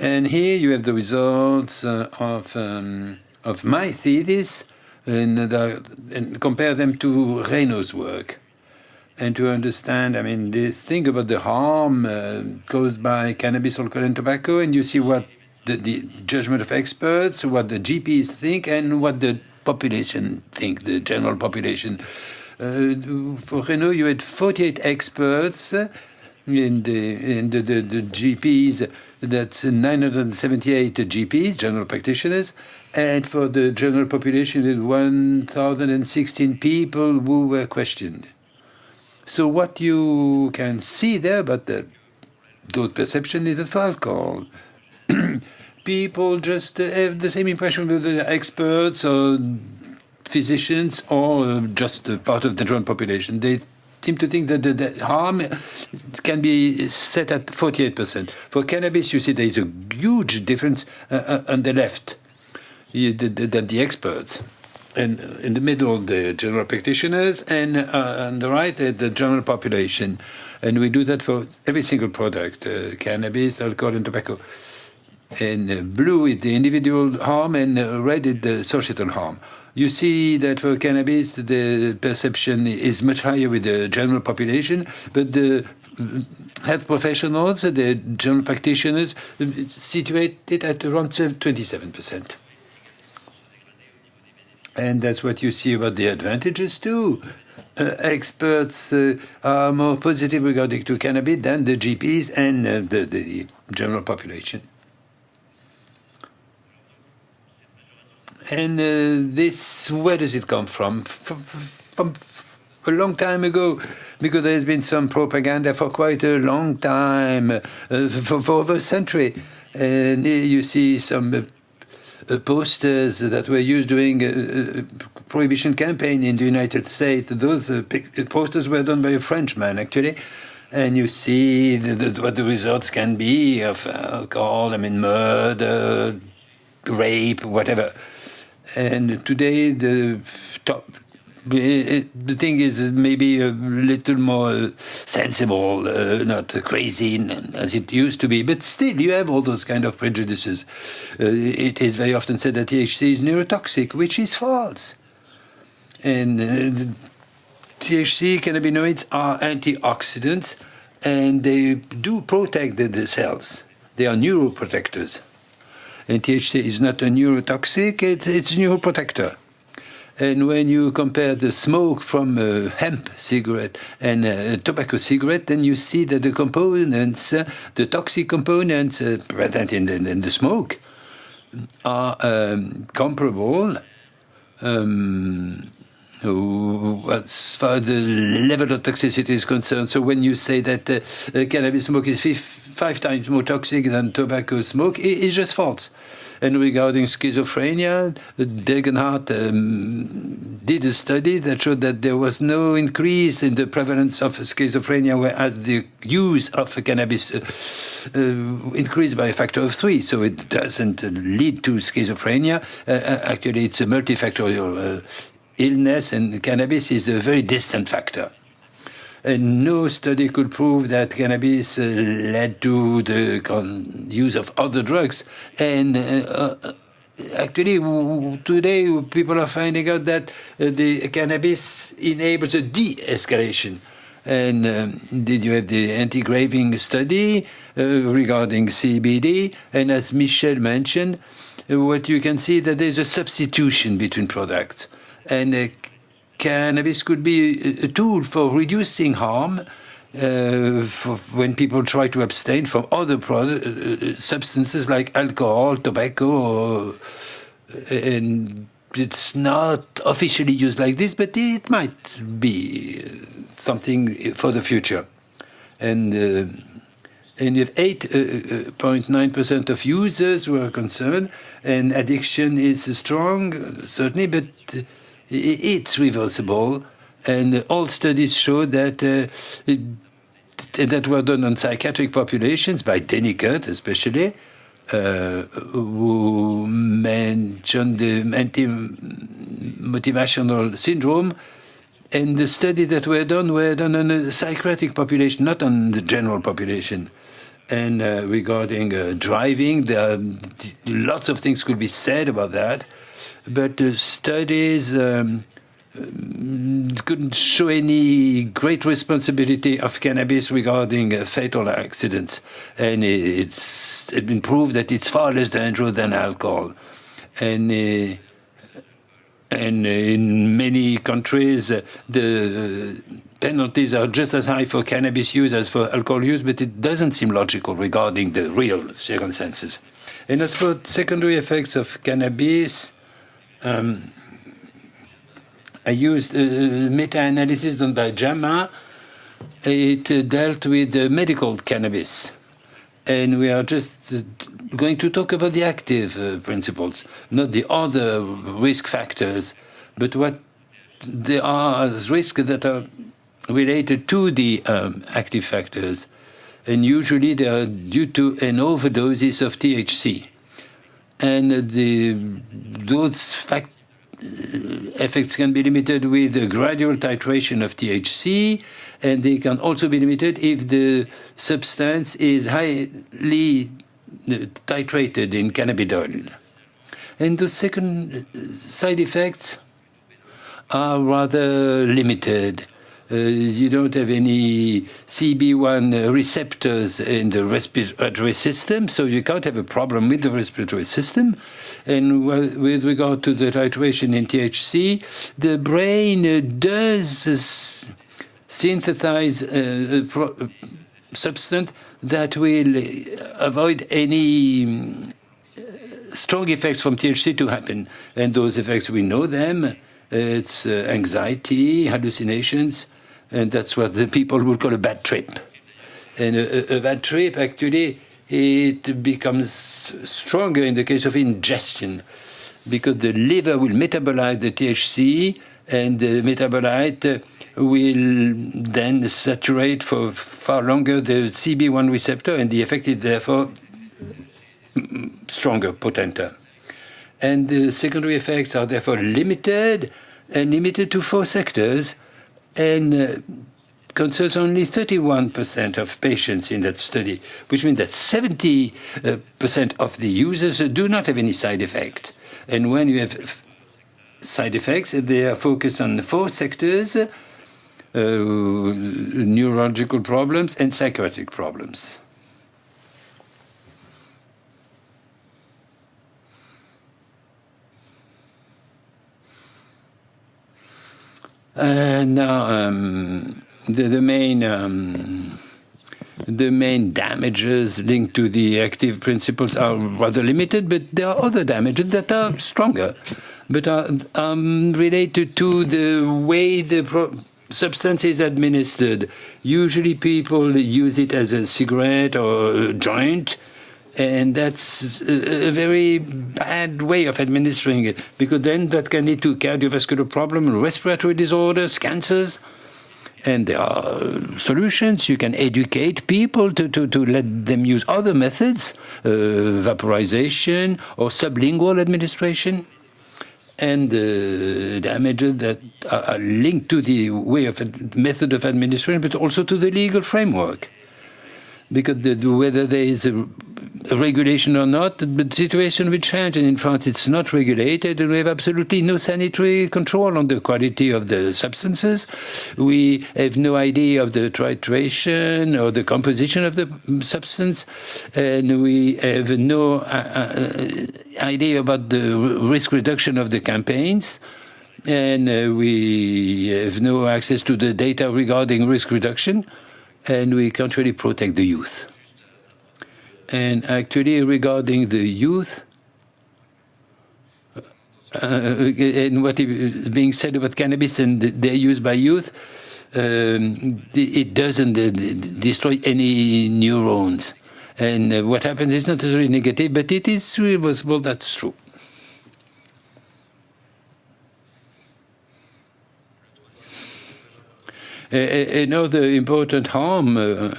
And here you have the results uh, of, um, of my thesis and, the, and, compare them to Reynaud's work. And to understand, I mean, this think about the harm uh, caused by cannabis, alcohol, and tobacco, and you see what the, the, judgment of experts, what the GPs think, and what the population think, the general population. Uh, for Reynaud, you had 48 experts in the, in the, the, the GPs that's 978 GPs, general practitioners, and for the general population, 1,016 people who were questioned. So what you can see there, but the those perception is that for alcohol, people just have the same impression with the experts or physicians or just a part of the general population. They seem to think that the, the harm can be set at 48%. For cannabis, you see there is a huge difference uh, uh on the left, that the, experts. And in the middle, the general practitioners, and uh, on the right, the general population. And we do that for every single product, uh, cannabis, alcohol, and tobacco. And uh, blue is the individual harm, and red is the societal harm. You see that for cannabis, the perception is much higher with the general population, but the health professionals, the general practitioners, situate it at around 27%. And that's what you see about the advantages too. Uh, experts uh, are more positive regarding to cannabis than the GPs and uh, the, the general population. And uh, this, where does it come from? From, from? a long time ago, because there's been some propaganda for quite a long time, uh, for, for, over a century. And you see some uh, posters that were used during a, prohibition campaign in the United States. Those uh, posters were done by a Frenchman, actually and you see the, the, what the results can be of alcohol, I mean, murder, rape, whatever. And today, the top, the thing is maybe a little more sensible, uh, not crazy as it used to be. But still, you have all those kind of prejudices. Uh, it is very often said that THC is neurotoxic, which is false. And uh, THC cannabinoids are antioxidants, and they do protect the, the cells. They are neuroprotectors. And THC is not a neurotoxic, it's, it's a neuroprotector. And when you compare the smoke from a hemp cigarette and a tobacco cigarette, then you see that the components, uh, the toxic components uh, present in the, in the, smoke, are um, comparable. Um, as far as the level of toxicity is concerned. So when you say that uh, uh, cannabis smoke is five times more toxic than tobacco smoke, it's just false. And regarding schizophrenia, Degenhardt um, did a study that showed that there was no increase in the prevalence of schizophrenia, whereas the use of cannabis uh, uh, increased by a factor of three. So it doesn't lead to schizophrenia. Uh, uh actually, it's a multifactorial uh, illness, and cannabis is a very distant factor. And no study could prove that cannabis uh, led to the use of other drugs. And uh, uh actually, today people are finding out that uh, the cannabis enables a de-escalation. And um, did you have the anti-craving study uh, regarding CBD? And as Michelle mentioned, what you can see that there's a substitution between products and uh, cannabis uh, could be a tool for reducing harm uh, for when people try to abstain from other product, uh, uh, substances like alcohol, tobacco, or, and it's not officially used like this, but it might be something for the future. And uh, and if 8.9% of users were concerned, and addiction is strong, certainly, but it's reversible, and all studies show that uh, it, that were done on psychiatric populations by Denikert especially, uh, who mentioned the anti-motivational syndrome, and the studies that were done were done on a psychiatric population, not on the general population. And uh, regarding uh, driving, there are lots of things could be said about that but the studies um, couldn't show any great responsibility of cannabis regarding uh, fatal accidents. And it's, it's been proved that it's far less dangerous than alcohol. And uh, and in many countries, uh, the penalties are just as high for cannabis use as for alcohol use, but it doesn't seem logical regarding the real circumstances. And as for secondary effects of cannabis, um, I used a meta-analysis done by JAMA. It uh, dealt with uh, medical cannabis. And we are just uh, going to talk about the active uh, principles, not the other risk factors, but what there are risks that are related to the um, active factors, and usually they are due to an overdoses of THC. And the, those fact, uh, effects can be limited with a gradual titration of THC, and they can also be limited if the substance is highly uh, titrated in cannabidiol. And the second uh, side effects are rather limited. Uh, you don't have any CB1 receptors in the respiratory system, so you can't have a problem with the respiratory system. And with regard to the titration in THC, the brain uh, does synthesize a, a substance that will avoid any strong effects from THC to happen. And those effects, we know them. It's uh, anxiety, hallucinations, and that's what the people would call a bad trip. And a, a, bad trip, actually, it becomes stronger in the case of ingestion, because the liver will metabolize the THC, and the metabolite will then saturate for far longer the CB1 receptor, and the effect is therefore stronger, potenter. And the secondary effects are therefore limited and limited to four sectors and uh, concerns only 31% of patients in that study, which means that 70% uh, of the users do not have any side effect. And when you have side effects, they are focused on four sectors, uh, neurological problems and psychiatric problems. Uh, now, um, the, the, main um, the main damages linked to the active principles are rather limited, but there are other damages that are stronger, but are um, related to the way the substance is administered. Usually, people use it as a cigarette or a joint and that's a very bad way of administering it, because then that can lead to cardiovascular problems, respiratory disorders, cancers. And there are solutions. You can educate people to, to, to let them use other methods, uh, vaporization or sublingual administration. And the damages that are linked to the way of method of administration, but also to the legal framework because the, whether there is a, regulation or not, the situation will change. And in France, it's not regulated, and we have absolutely no sanitary control on the quality of the substances. We have no idea of the titration or the composition of the substance, and we have no uh, uh, idea about the risk reduction of the campaigns and uh, we have no access to the data regarding risk reduction and we can't really protect the youth. And actually, regarding the youth, uh, and what is being said about cannabis and their use by youth, um, it doesn't uh, destroy any neurons. And uh, what happens is not necessarily negative, but it is reversible, that's true. Another important harm, uh,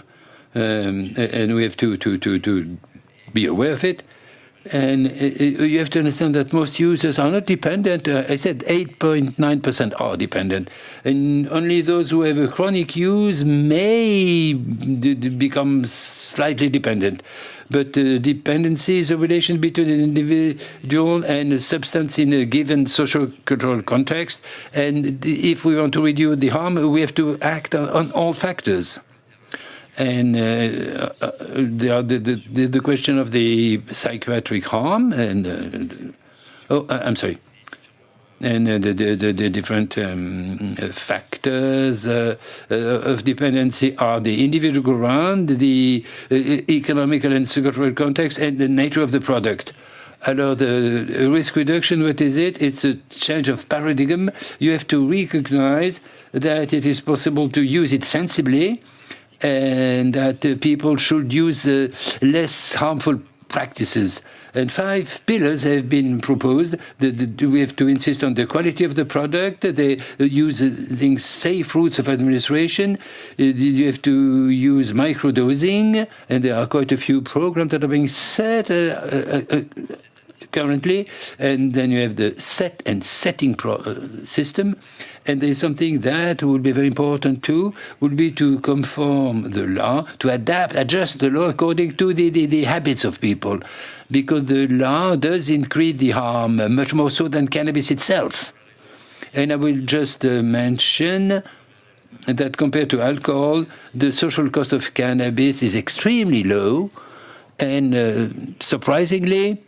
um, and we have to, to, to, to be aware of it. And you have to understand that most users are not dependent. Uh, I said 8.9% are dependent. And only those who have a chronic use may become slightly dependent but uh, dependency is a relation between an individual and a substance in a given social cultural context. And if we want to reduce the harm, we have to act on, all factors. And uh, uh, the, the, the, the, question of the psychiatric harm, and uh, oh, I'm sorry and the, different um, factors uh, uh, of dependency are the individual ground, the uh, economical and cultural context, and the nature of the product. Alors, the risk reduction, what is it? It's a change of paradigm. You have to recognize that it is possible to use it sensibly and that people should use less harmful practices. And five pillars have been proposed. The, the, we have to insist on the quality of the product, the using safe routes of administration. Uh, you have to use microdosing, and there are quite a few programs that are being set. Uh, uh, uh currently, and then you have the set and setting uh, system. And there's something that would be very important too, would be to conform the law, to adapt, adjust the law according to the, the, the habits of people, because the law does increase the harm much more so than cannabis itself. And I will just uh, mention that compared to alcohol, the social cost of cannabis is extremely low, and uh, surprisingly,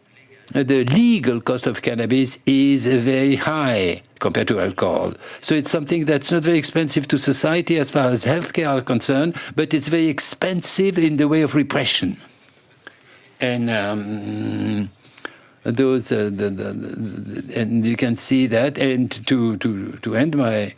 the legal cost of cannabis is very high compared to alcohol. So it's something that's not very expensive to society as far as healthcare are concerned, but it's very expensive in the way of repression. And um, those, uh, the, the, the, and you can see that. And to to to end my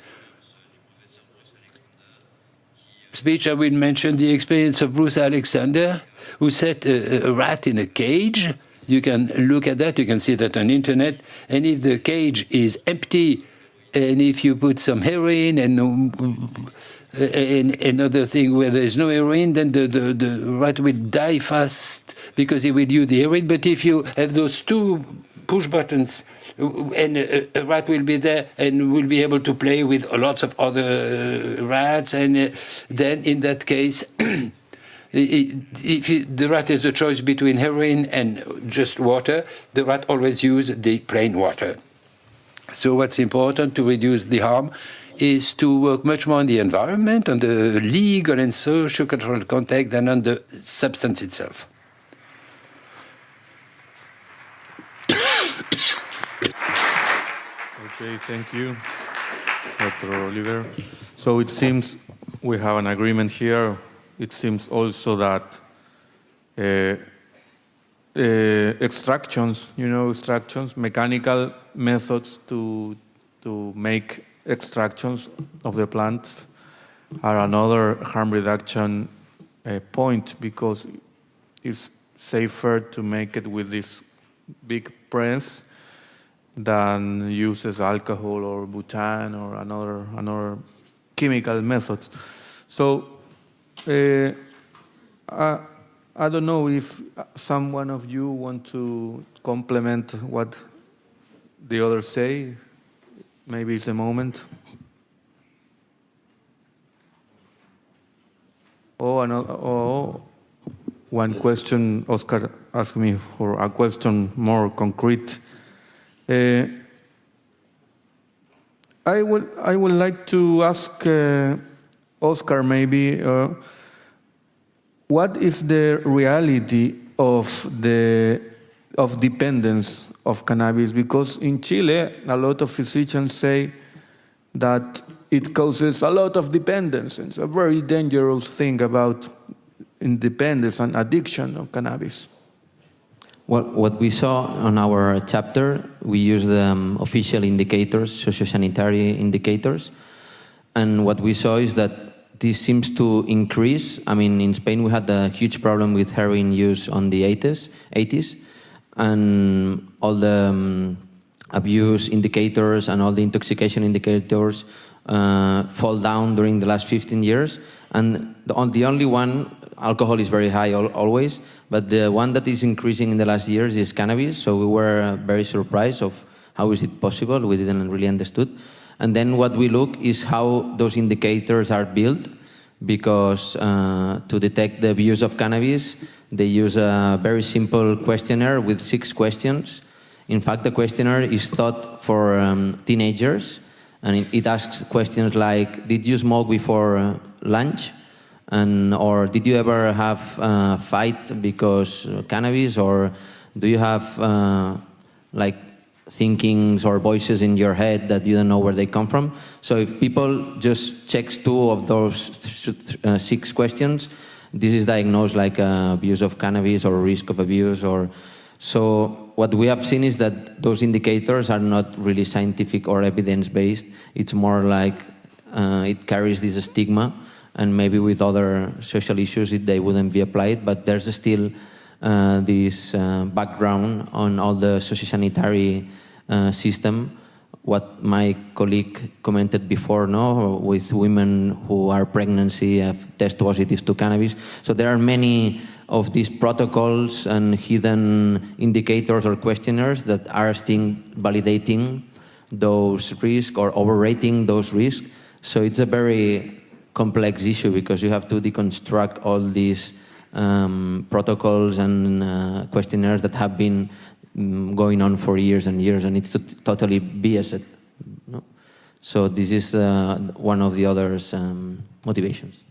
speech, I will mention the experience of Bruce Alexander, who set a, a rat in a cage you can look at that. You can see that on internet. And if the cage is empty, and if you put some heroin and, and another thing where there is no heroin, then the, the, the rat will die fast because he will use the heroin. But if you have those two push buttons, and a, rat will be there and will be able to play with lots of other rats, and uh, then in that case. if the rat has a choice between heroin and just water, the rat always uses the plain water. So what's important to reduce the harm is to work much more on the environment, on the legal and social cultural context than on the substance itself.
Okay, thank you, Dr. Oliver. So it seems we have an agreement here it seems also that uh, uh, extractions, you know, extractions, mechanical methods to, to make extractions of the plant are another harm reduction uh, point because it's safer to make it with this big press than uses alcohol or butane or another another chemical method. So uh, I, I don't know if some one of you want to complement what the others say. Maybe it's a moment. Oh, another, oh, one question, Oscar asked me for a question more concrete. Uh, I would, I would like to ask uh, Oscar, maybe, uh, what is the reality of the of dependence of cannabis? Because in Chile, a lot of physicians say that it causes a lot of dependence. and It's a very dangerous thing about independence and addiction of cannabis.
Well, what we saw on our chapter, we used um, official indicators, sociosanitary indicators, and what we saw is that this seems to increase. I mean, in Spain, we had a huge problem with heroin use on the 80s, 80s and all the um, abuse indicators and all the intoxication indicators uh, fall down during the last 15 years. And the, on, the only one, alcohol is very high al always, but the one that is increasing in the last years is cannabis. So we were very surprised of how is it possible. We didn't really understood. And then what we look is how those indicators are built because uh, to detect the abuse of cannabis, they use a very simple questionnaire with six questions. In fact, the questionnaire is thought for um, teenagers, and it, it, asks questions like, did you smoke before uh, lunch? And, or did you ever have a fight because cannabis? Or do you have uh, like thinkings or voices in your head that you don't know where they come from. So if people just checks two of those uh, six questions, this is diagnosed like uh, abuse of cannabis or risk of abuse or so what we have seen is that those indicators are not really scientific or evidence-based. It's more like uh, it carries this stigma and maybe with other social issues it, they wouldn't be applied, but there's still uh, this uh, background on all the sociosanitary uh, system. What my colleague commented before, no, with women who are pregnancy have test positive to cannabis. So there are many of these protocols and hidden indicators or questionnaires that are still validating those risks or overrating those risks. So it's a very complex issue because you have to deconstruct all these um, protocols and uh, questionnaires that have been um, going on for years and years, and it's totally biased. No? So this is uh, one of the other um, motivations.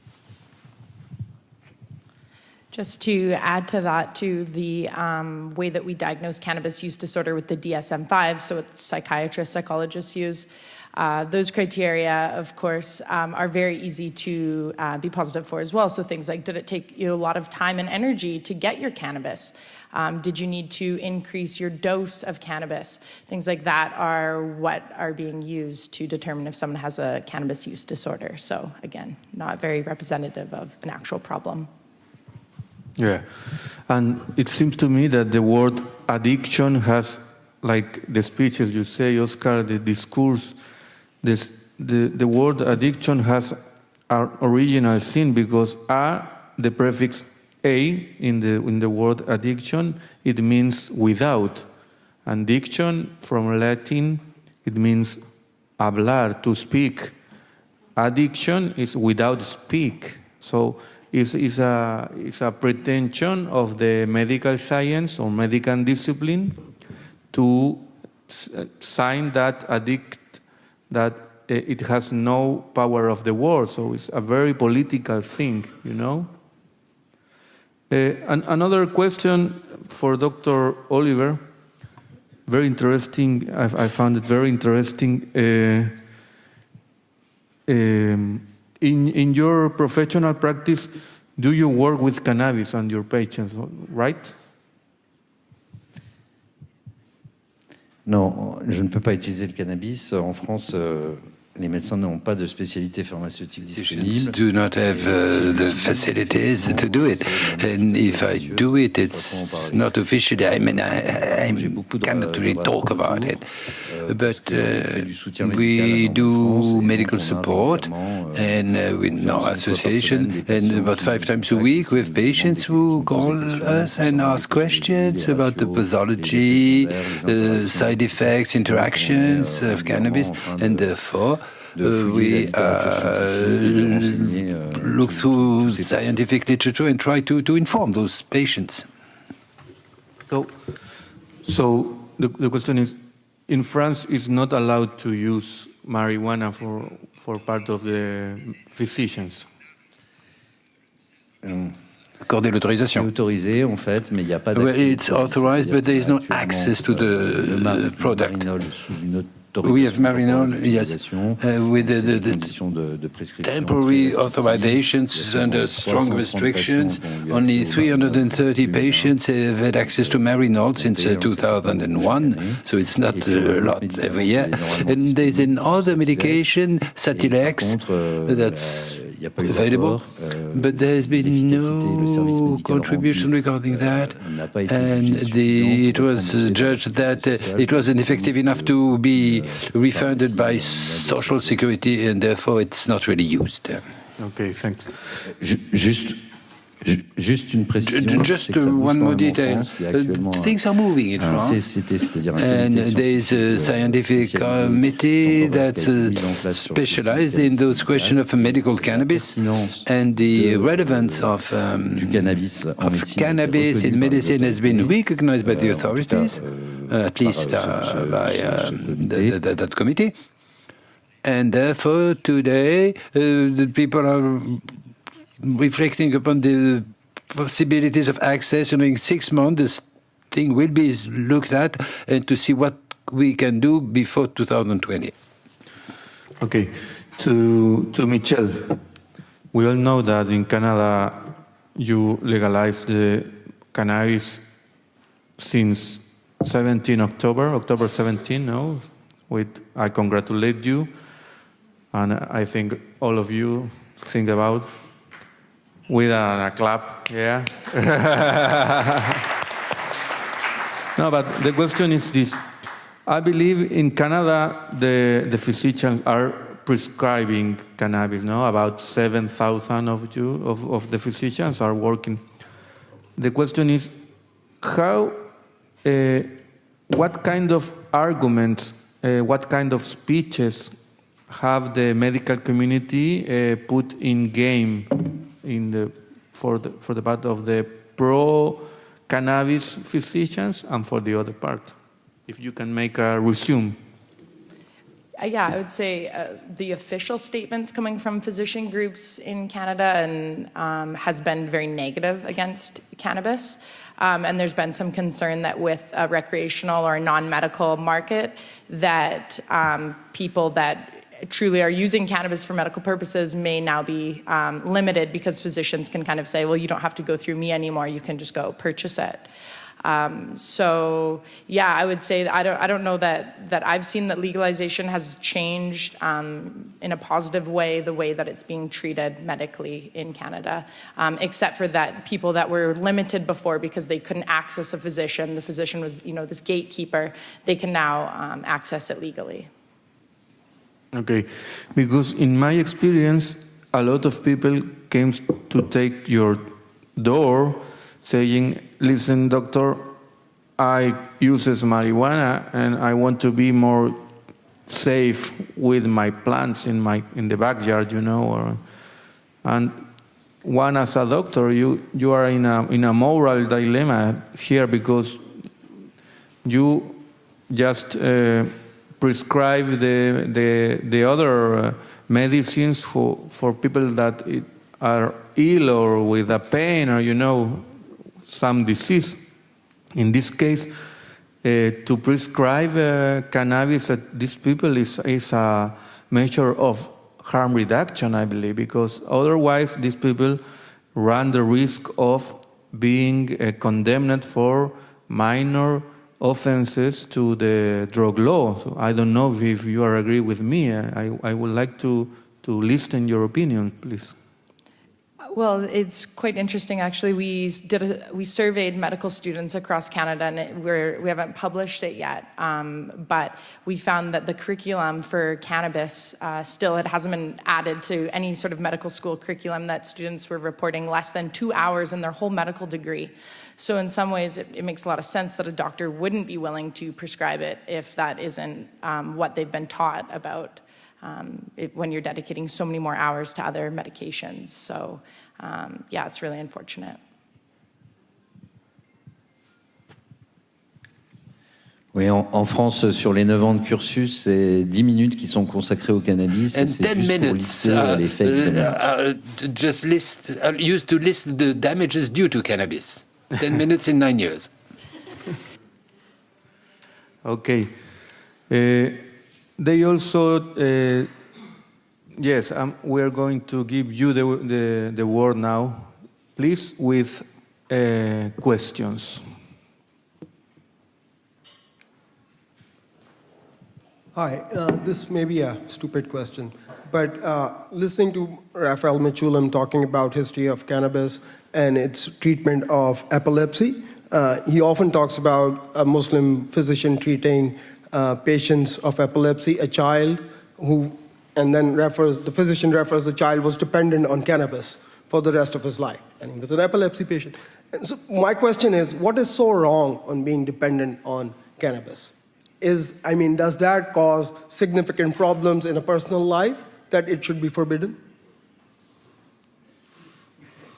Just to add to that, to the um, way that we diagnose cannabis use disorder with the DSM-5, so psychiatrists, psychologists use, uh, those criteria, of course, um, are very easy to uh, be positive for as well. So things like, did it take you a lot of time and energy to get your cannabis? Um, did you need to increase your dose of cannabis? Things like that are what are being used to determine if someone has a cannabis use disorder. So again, not very representative of an actual problem.
Yeah, and it seems to me that the word addiction has, like the speeches you say, Oscar, the discourse, this, the, the word addiction has our original sin because a, the prefix a in the, in the word addiction, it means without. And addiction from Latin, it means hablar, to speak. Addiction is without speak. So is, is, a, is a pretension of the medical science or medical discipline to sign that addict, that it has no power of the world. So it's a very political thing, you know? Uh, an, another question for Dr. Oliver, very interesting, I, I found it very interesting. Uh, um, in, in your professional practice, do you work with cannabis on your patients, right?
Non, je ne peux pas utiliser le cannabis. En France, euh, les médecins n'ont pas de spécialité pharmaceutique disponible.
do not have uh, the facilities to do it. And if I do it, it's not officially. I mean, I, I cannot really talk about it.
Euh,
but uh, we do medical support
euh,
and uh, with our association and about five times a week we have patients who call us and ask questions about the pathology, the side effects, interactions of cannabis and therefore uh, we uh, look through scientific literature and try to, to inform those patients.
So, so the, the question is, in France, it's not allowed to use marijuana for, for part of the physicians.
Um, Accorder l'autorisation.
C'est autorisé en fait, mais il n'y a pas
Well, it's authorized, but there is no access to euh, the,
euh, le mar-
the product.
Sous une autorisation
We have Marinol, yes, uh, with the, the, the
conditions de, de prescription
temporary authorizations under
Il y a
strong restrictions.
patients qui ont eu
Only 330 patients have had access to Marinol since uh,
on sait pas chaque
2001, so it's not a lot every year.
qui est normalement
And there's another medication,
Sativex, euh,
that's
n'y a pas eu
available,
euh,
but there's been
l'efficacité, le service
no contribution
rendu,
regarding
euh,
that.
n'a pas été
And the, it was judged that uh, it wasn't effective enough to be
euh,
refunded by social security and therefore it's not really used.
Okay, thanks.
Ju- Juste une précision.
Just one more detail. Things are moving in France. And there's a scientific committee that's uh, specialized in those questions of medical cannabis and the relevance of, um, of cannabis in medicine has been recognized by the authorities, at least uh, by the, that committee. And therefore, today, uh, the people are reflecting upon the possibilities of access. And in six months, this thing will be looked at and to see what we can do before 2020.
Okay, to, to Michelle, we all know that in Canada you legalized the cannabis since 17 October, October 17, no? With, I congratulate you, and I think all of you think about with a, a clap, yeah. no, but the question is this. I believe in Canada, the, the physicians are prescribing cannabis, no? About 7,000 of you, of, of the physicians are working. The question is, how, uh, what kind of arguments, uh, what kind of speeches have the medical community uh, put in game in the, for, the, for the part of the pro-cannabis physicians and for the other part? If you can make a resume.
Uh, yeah, I would say uh, the official statements coming from physician groups in Canada and um, has been very negative against cannabis. Um, and there's been some concern that with a recreational or non-medical market, that um, people that truly are using cannabis for medical purposes may now be um, limited because physicians can kind of say, well, you don't have to go through me anymore. You can just go purchase it. Um, so yeah, I would say I don't I don't know that that I've seen that legalization has changed um, in a positive way the way that it's being treated medically in Canada, um, except for that people that were limited before because they couldn't access a physician. The physician was you know this gatekeeper. They can now um, access it legally.
Okay, because in my experience, a lot of people came to take your door saying, listen, doctor, I uses marijuana and I want to be more safe with my plants in my in the backyard, you know, or, and one as a doctor, you you are in a in a moral dilemma here because you just uh, prescribe the the the other uh, medicines for for people that it, are ill or with a pain or you know some disease. In this case, uh, to prescribe uh, cannabis at these people is, is a measure of harm reduction, I believe, because otherwise these people run the risk of being uh, condemned for minor offenses to the drug law. So I don't know if you are agree with me. I, I would like to, to listen your opinion, please.
Well, it's quite interesting actually. We did a, we surveyed medical students across Canada, and it, we're, we haven't published it yet. Um, but we found that the curriculum for cannabis uh, still it hasn't been added to any sort of medical school curriculum. That students were reporting less than two hours in their whole medical degree. So in some ways, it, it makes a lot of sense that a doctor wouldn't be willing to prescribe it if that isn't um, what they've been taught about um, it, when you're dedicating so many more hours to other medications. So um, yeah, it's really unfortunate.
Oui, en, en, France, sur les 9 ans de cursus, c'est 10 minutes qui sont consacrées au cannabis.
And 10 minutes uh, uh, uh, just list, uh, used to list the damages due to cannabis. 10 minutes in 9 years.
Okay. Uh, they also, uh, yes, um, we are going to give you the, the, the word now, please, with uh, questions.
Hi, uh, this may be a stupid question, but uh, listening to Raphael Mechoulam talking about history of cannabis and its treatment of epilepsy, uh, he often talks about a Muslim physician treating uh, patients of epilepsy, a child who, and then refers, the physician refers the child was dependent on cannabis for the rest of his life, and he was an epilepsy patient. And so my question is, what is so wrong on being dependent on cannabis? Is, I mean, does that cause significant problems in a personal life that it should be forbidden?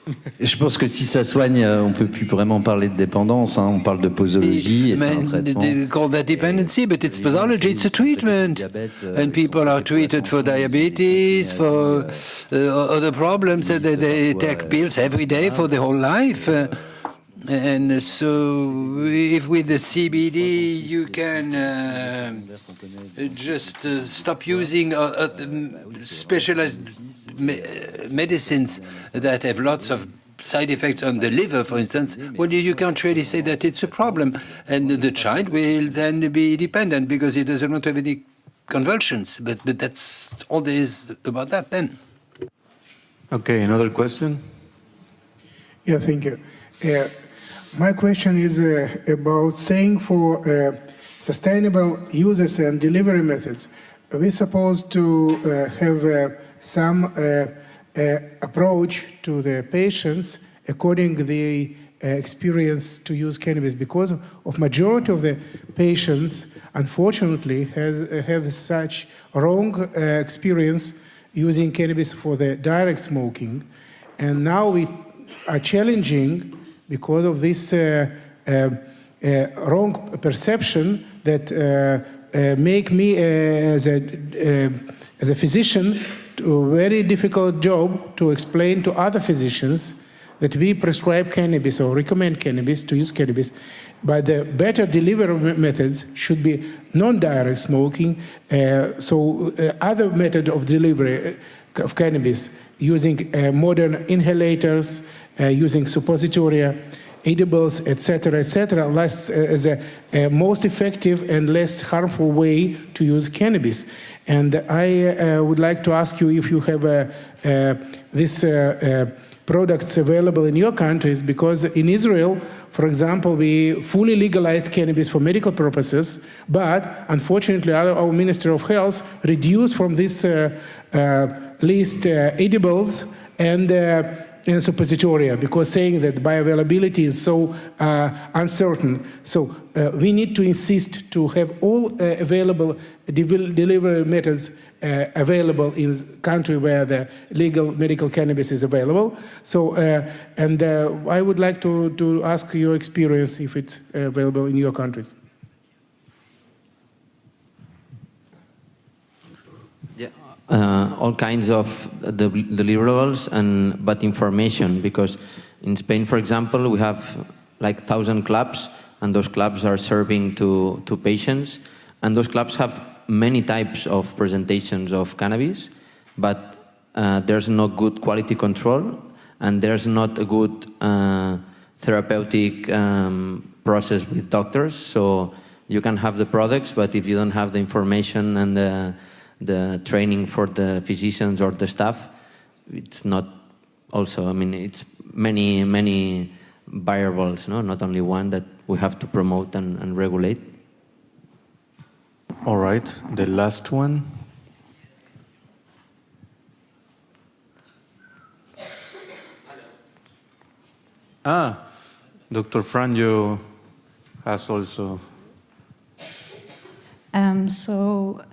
Je pense que si ça soigne, euh, on peut plus vraiment parler de dépendance. Hein. On parle de posologie et c'est un traitement.
They call that dependency, but it's posology. It's a treatment,
euh,
and people are treated for diabetes, for uh, other problems. They, they take pills every day for the whole life. Uh, and so, if with the CBD you can uh, just uh, stop using uh, uh specialized me medicines that have lots of side effects on the liver, for instance, well, you can't really say that it's a problem. And the child will then be dependent because he doesn't want to have any convulsions. But, but that's all there is about that then.
Okay, another question?
Yeah, thank you. Uh, my question is uh, about saying for uh, sustainable uses and delivery methods. We're supposed to uh, have uh, some uh, approach to the patients according to the experience to use cannabis because of majority of the patients unfortunately has have such wrong experience using cannabis for the direct smoking and now we are challenging because of this uh, uh, uh, wrong perception that make me as a as a physician a very difficult job to explain to other physicians that we prescribe cannabis or recommend cannabis to use cannabis, but the better delivery methods should be non-direct smoking, uh, so uh, other method of delivery of cannabis using uh, modern inhalators, uh, using suppositoria, edibles, etc., etc., less uh, as a, a, most effective and less harmful way to use cannabis. And I uh, would like to ask you if you have this products available in your countries because in Israel, for example, we fully legalized cannabis for medical purposes, but unfortunately our, our Minister of Health reduced from this uh, uh, list uh, edibles and in suppositoria because saying that bioavailability is so uh, uncertain. So uh, we need to insist to have all uh, available delivery methods uh, available in country where the legal medical cannabis is available. So, uh, and uh, I would like to, to ask your experience if it's available in your countries.
Uh, all kinds of deliverables and but information because in Spain, for example, we have like thousand clubs and those clubs are serving to, to patients. And those clubs have many types of presentations of cannabis but uh, there's no good quality control and there's not a good uh, therapeutic um, process with doctors. So you can have the products but if you don't have the information and the the training for the physicians or the staff, it's not also, I mean, it's many, many variables, no? not only one that we have to promote and, and regulate.
All right, the last one. Ah, Dr. Franjo has also.
Um, so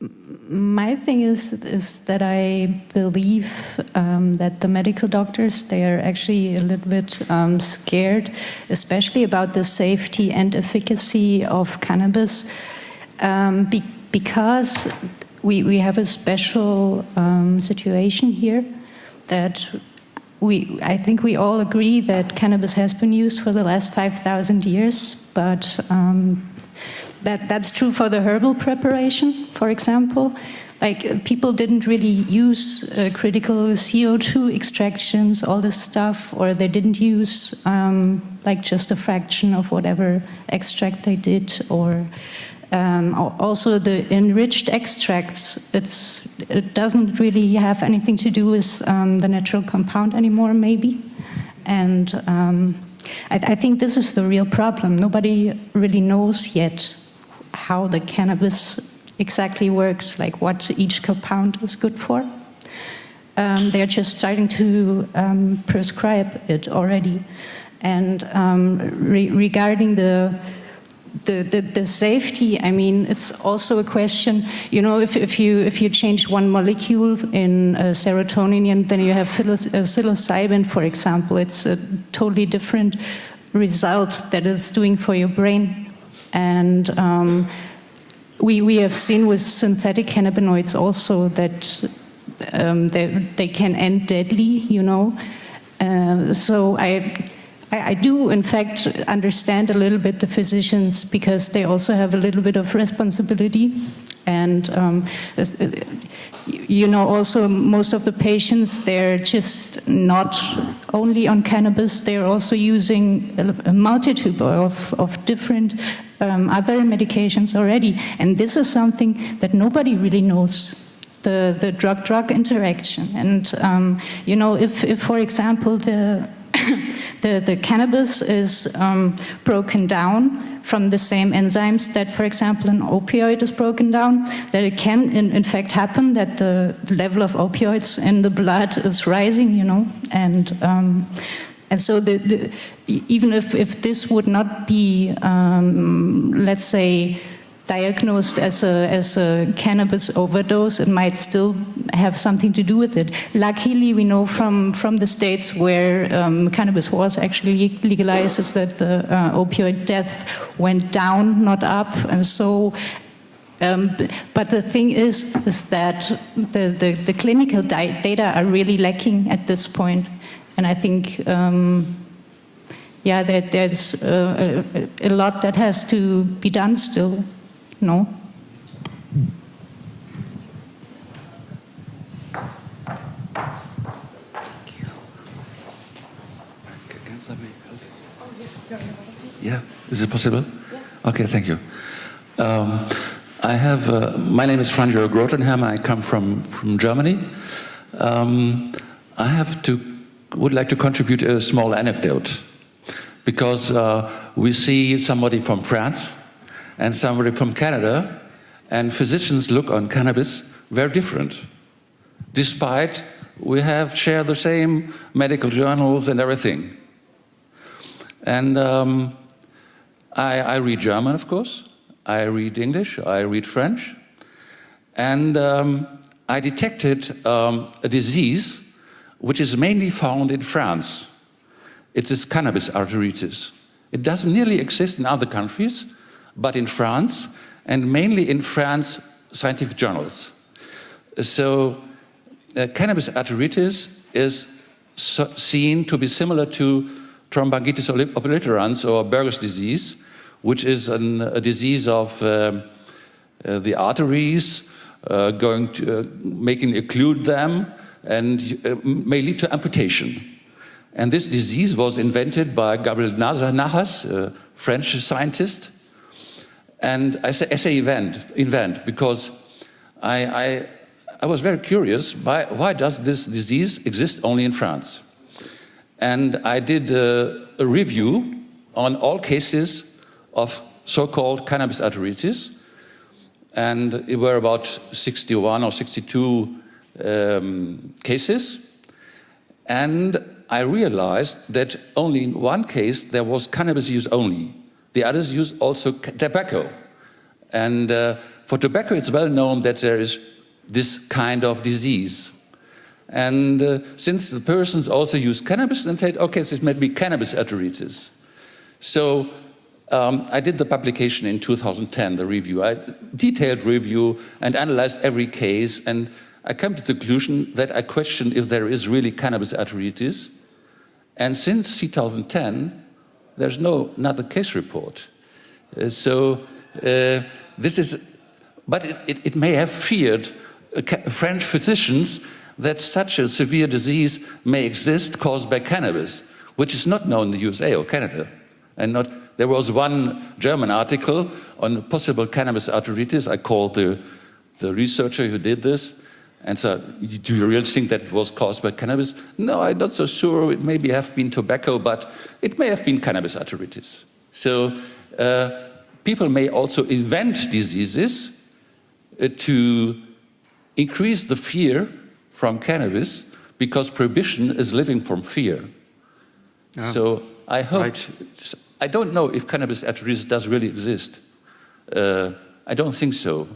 my thing is is that I believe um, that the medical doctors they are actually a little bit um, scared, especially about the safety and efficacy of cannabis, um, be because we we have a special um, situation here that. We, I think we all agree that cannabis has been used for the last 5,000 years, but um, that, that's true for the herbal preparation, for example. Like uh, people didn't really use uh, critical CO2 extractions, all this stuff, or they didn't use um, like just a fraction of whatever extract they did, or um, also the enriched extracts. It's it doesn't really have anything to do with um, the natural compound anymore, maybe, and. Um, I, I think this is the real problem. Nobody really knows yet how the cannabis exactly works, like what each compound is good for. Um, they're just starting to um, prescribe it already. And um, re regarding the, the, the, the, safety, I mean, it's also a question, you know, if, if, you, if you change one molecule in uh, serotonin and then you have uh, psilocybin, for example, it's a totally different result that it's doing for your brain. And um, we, we have seen with synthetic cannabinoids also that um, they, they can end deadly, you know. Uh, so I, I, do, in fact, understand a little bit the physicians because they also have a little bit of responsibility. And, um, you know, also most of the patients, they're just not only on cannabis, they're also using a, multitude of, of different um, other medications already. And this is something that nobody really knows the, the drug-drug interaction. And, um, you know, if, if, for example, the the, the cannabis is um, broken down from the same enzymes that, for example, an opioid is broken down, that it can, in, in fact, happen that the level of opioids in the blood is rising, you know, and um, and so the, the, even if, if this would not be, um, let's say, diagnosed as a, as a cannabis overdose, it might still have something to do with it. Luckily, we know from, from the states where um, cannabis was actually legalized is that the uh, opioid death went down, not up, and so um, but the thing is, is that the, the, the clinical data are really lacking at this point. And I think, um, yeah, there's uh, a, a lot that has to be done still. No?
Yeah, is it possible? Yeah. Okay, thank you. Um, I have, uh, my name is Franjo Grotenhermen, I come from, from Germany. Um, I have to, would like to contribute a small anecdote because uh, we see somebody from France and somebody from Canada, and physicians look on cannabis very different, despite we have shared the same medical journals and everything. And um, I, I, read German, of course. I read English. I read French. And um, I detected um, a disease which is mainly found in France. It's this cannabis arteritis. It doesn't nearly exist in other countries, but in France, and mainly in France scientific journals. So uh, cannabis arteritis is so seen to be similar to thromboangiitis obliterans or Buerger's disease, which is an, a disease of um, uh, the arteries, uh, going to, uh, making occlude them, and uh, may lead to amputation. And this disease was invented by Gabriel Nahas, a French scientist, and I say, I say invent because I, I, I was very curious, why, why does this disease exist only in France? And I did a, a review on all cases of so-called cannabis arteritis, and it were about 61 or 62 um, cases. And I realized that only in one case there was cannabis use only. The others use also tobacco. And uh, for tobacco, it's well known that there is this kind of disease. And uh, since the persons also use cannabis, then said, okay, so it might be cannabis arteritis. So um, I did the publication in 2010, the review. I detailed review and analyzed every case, and I came to the conclusion that I questioned if there is really cannabis arteritis. And since 2010, there's no another case report. Uh, so uh, this is, but it, it, it may have feared uh, French physicians that such a severe disease may exist caused by cannabis, which is not known in the USA or Canada. And not, there was one German article on possible cannabis arteritis. I called the, the researcher who did this, and so, do you really think that was caused by cannabis? No, I'm not so sure. It maybe have been tobacco, but it may have been cannabis arteritis. So uh, people may also invent diseases uh, to increase the fear from cannabis because prohibition is living from fear. Yeah. So I hope, right. I don't know if cannabis arteritis does really exist. Uh, I don't think so,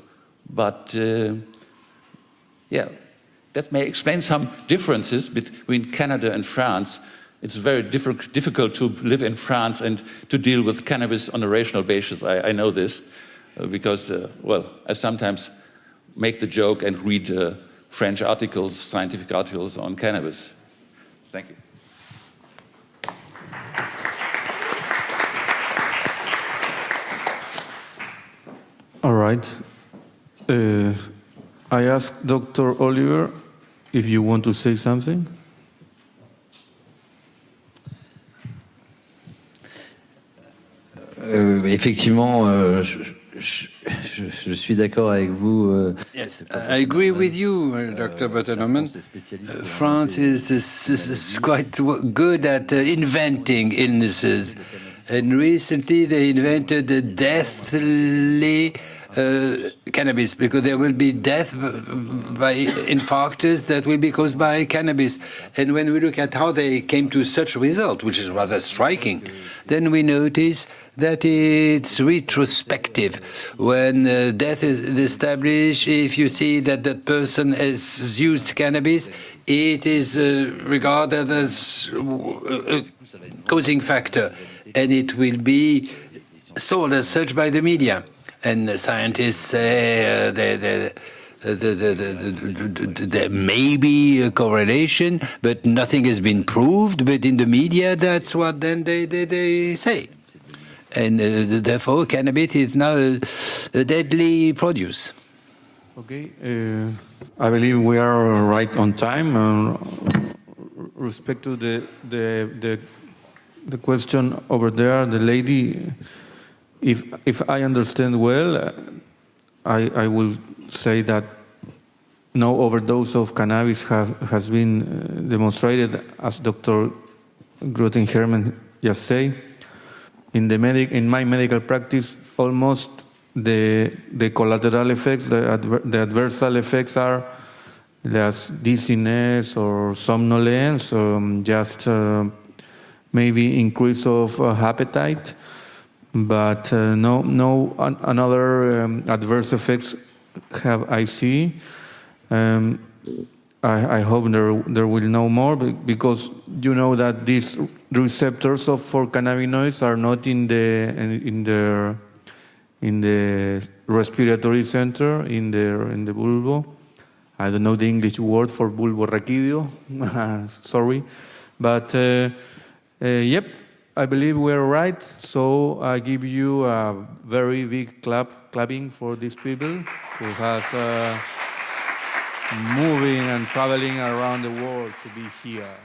but uh, yeah, that may explain some differences between Canada and France. It's very difficult to live in France and to deal with cannabis on a rational basis. I, I know this uh, because, uh, well, I sometimes make the joke and read uh, French articles, scientific articles on cannabis. Thank you.
All right. I ask Dr. Oliver if you want to say something.
Euh, effectivement, euh, je, je, je, je suis d'accord avec vous. euh,
Yes, I agree with you, uh, Dr. Butterman. Uh, France is, is, is, is quite good at uh, inventing illnesses. And recently they invented a deathly uh, cannabis because there will be death by infarctus that will be caused by cannabis. And when we look at how they came to such a result, which is rather striking, then we notice that it's retrospective. When uh, death is established, if you see that that person has used cannabis, it is uh, regarded as uh, a causing factor, and it will be sold as such by the media. And the scientists say uh, they, they, the, the, the, the, the, there may be a correlation, but nothing has been proved. But in the media, that's what then they, they, they say. And uh, therefore, cannabis is now a, a deadly produce.
Okay, uh, I believe we are right on time. Uh, respect to the, the, the, the question over there, the lady, if, if I understand well, I, I will say that no overdose of cannabis have, has been uh, demonstrated, as Dr. Grotenhermen just said. In, the medic, in my medical practice, almost the, the collateral effects, the, adver, the adversal effects are just dizziness or somnolence, um, just uh, maybe increase of uh, appetite, but uh, no, no an, another um, adverse effects have I see. Um, I, I, hope there there will no more because you know that these receptors of for cannabinoids are not in the in the in the respiratory center in the in the bulbo. I don't know the English word for bulborrachidio. Sorry, but uh, uh, yep, I believe we're right. So I give you a very big clap, clapping for these people who has uh, moving and traveling around the world to be here.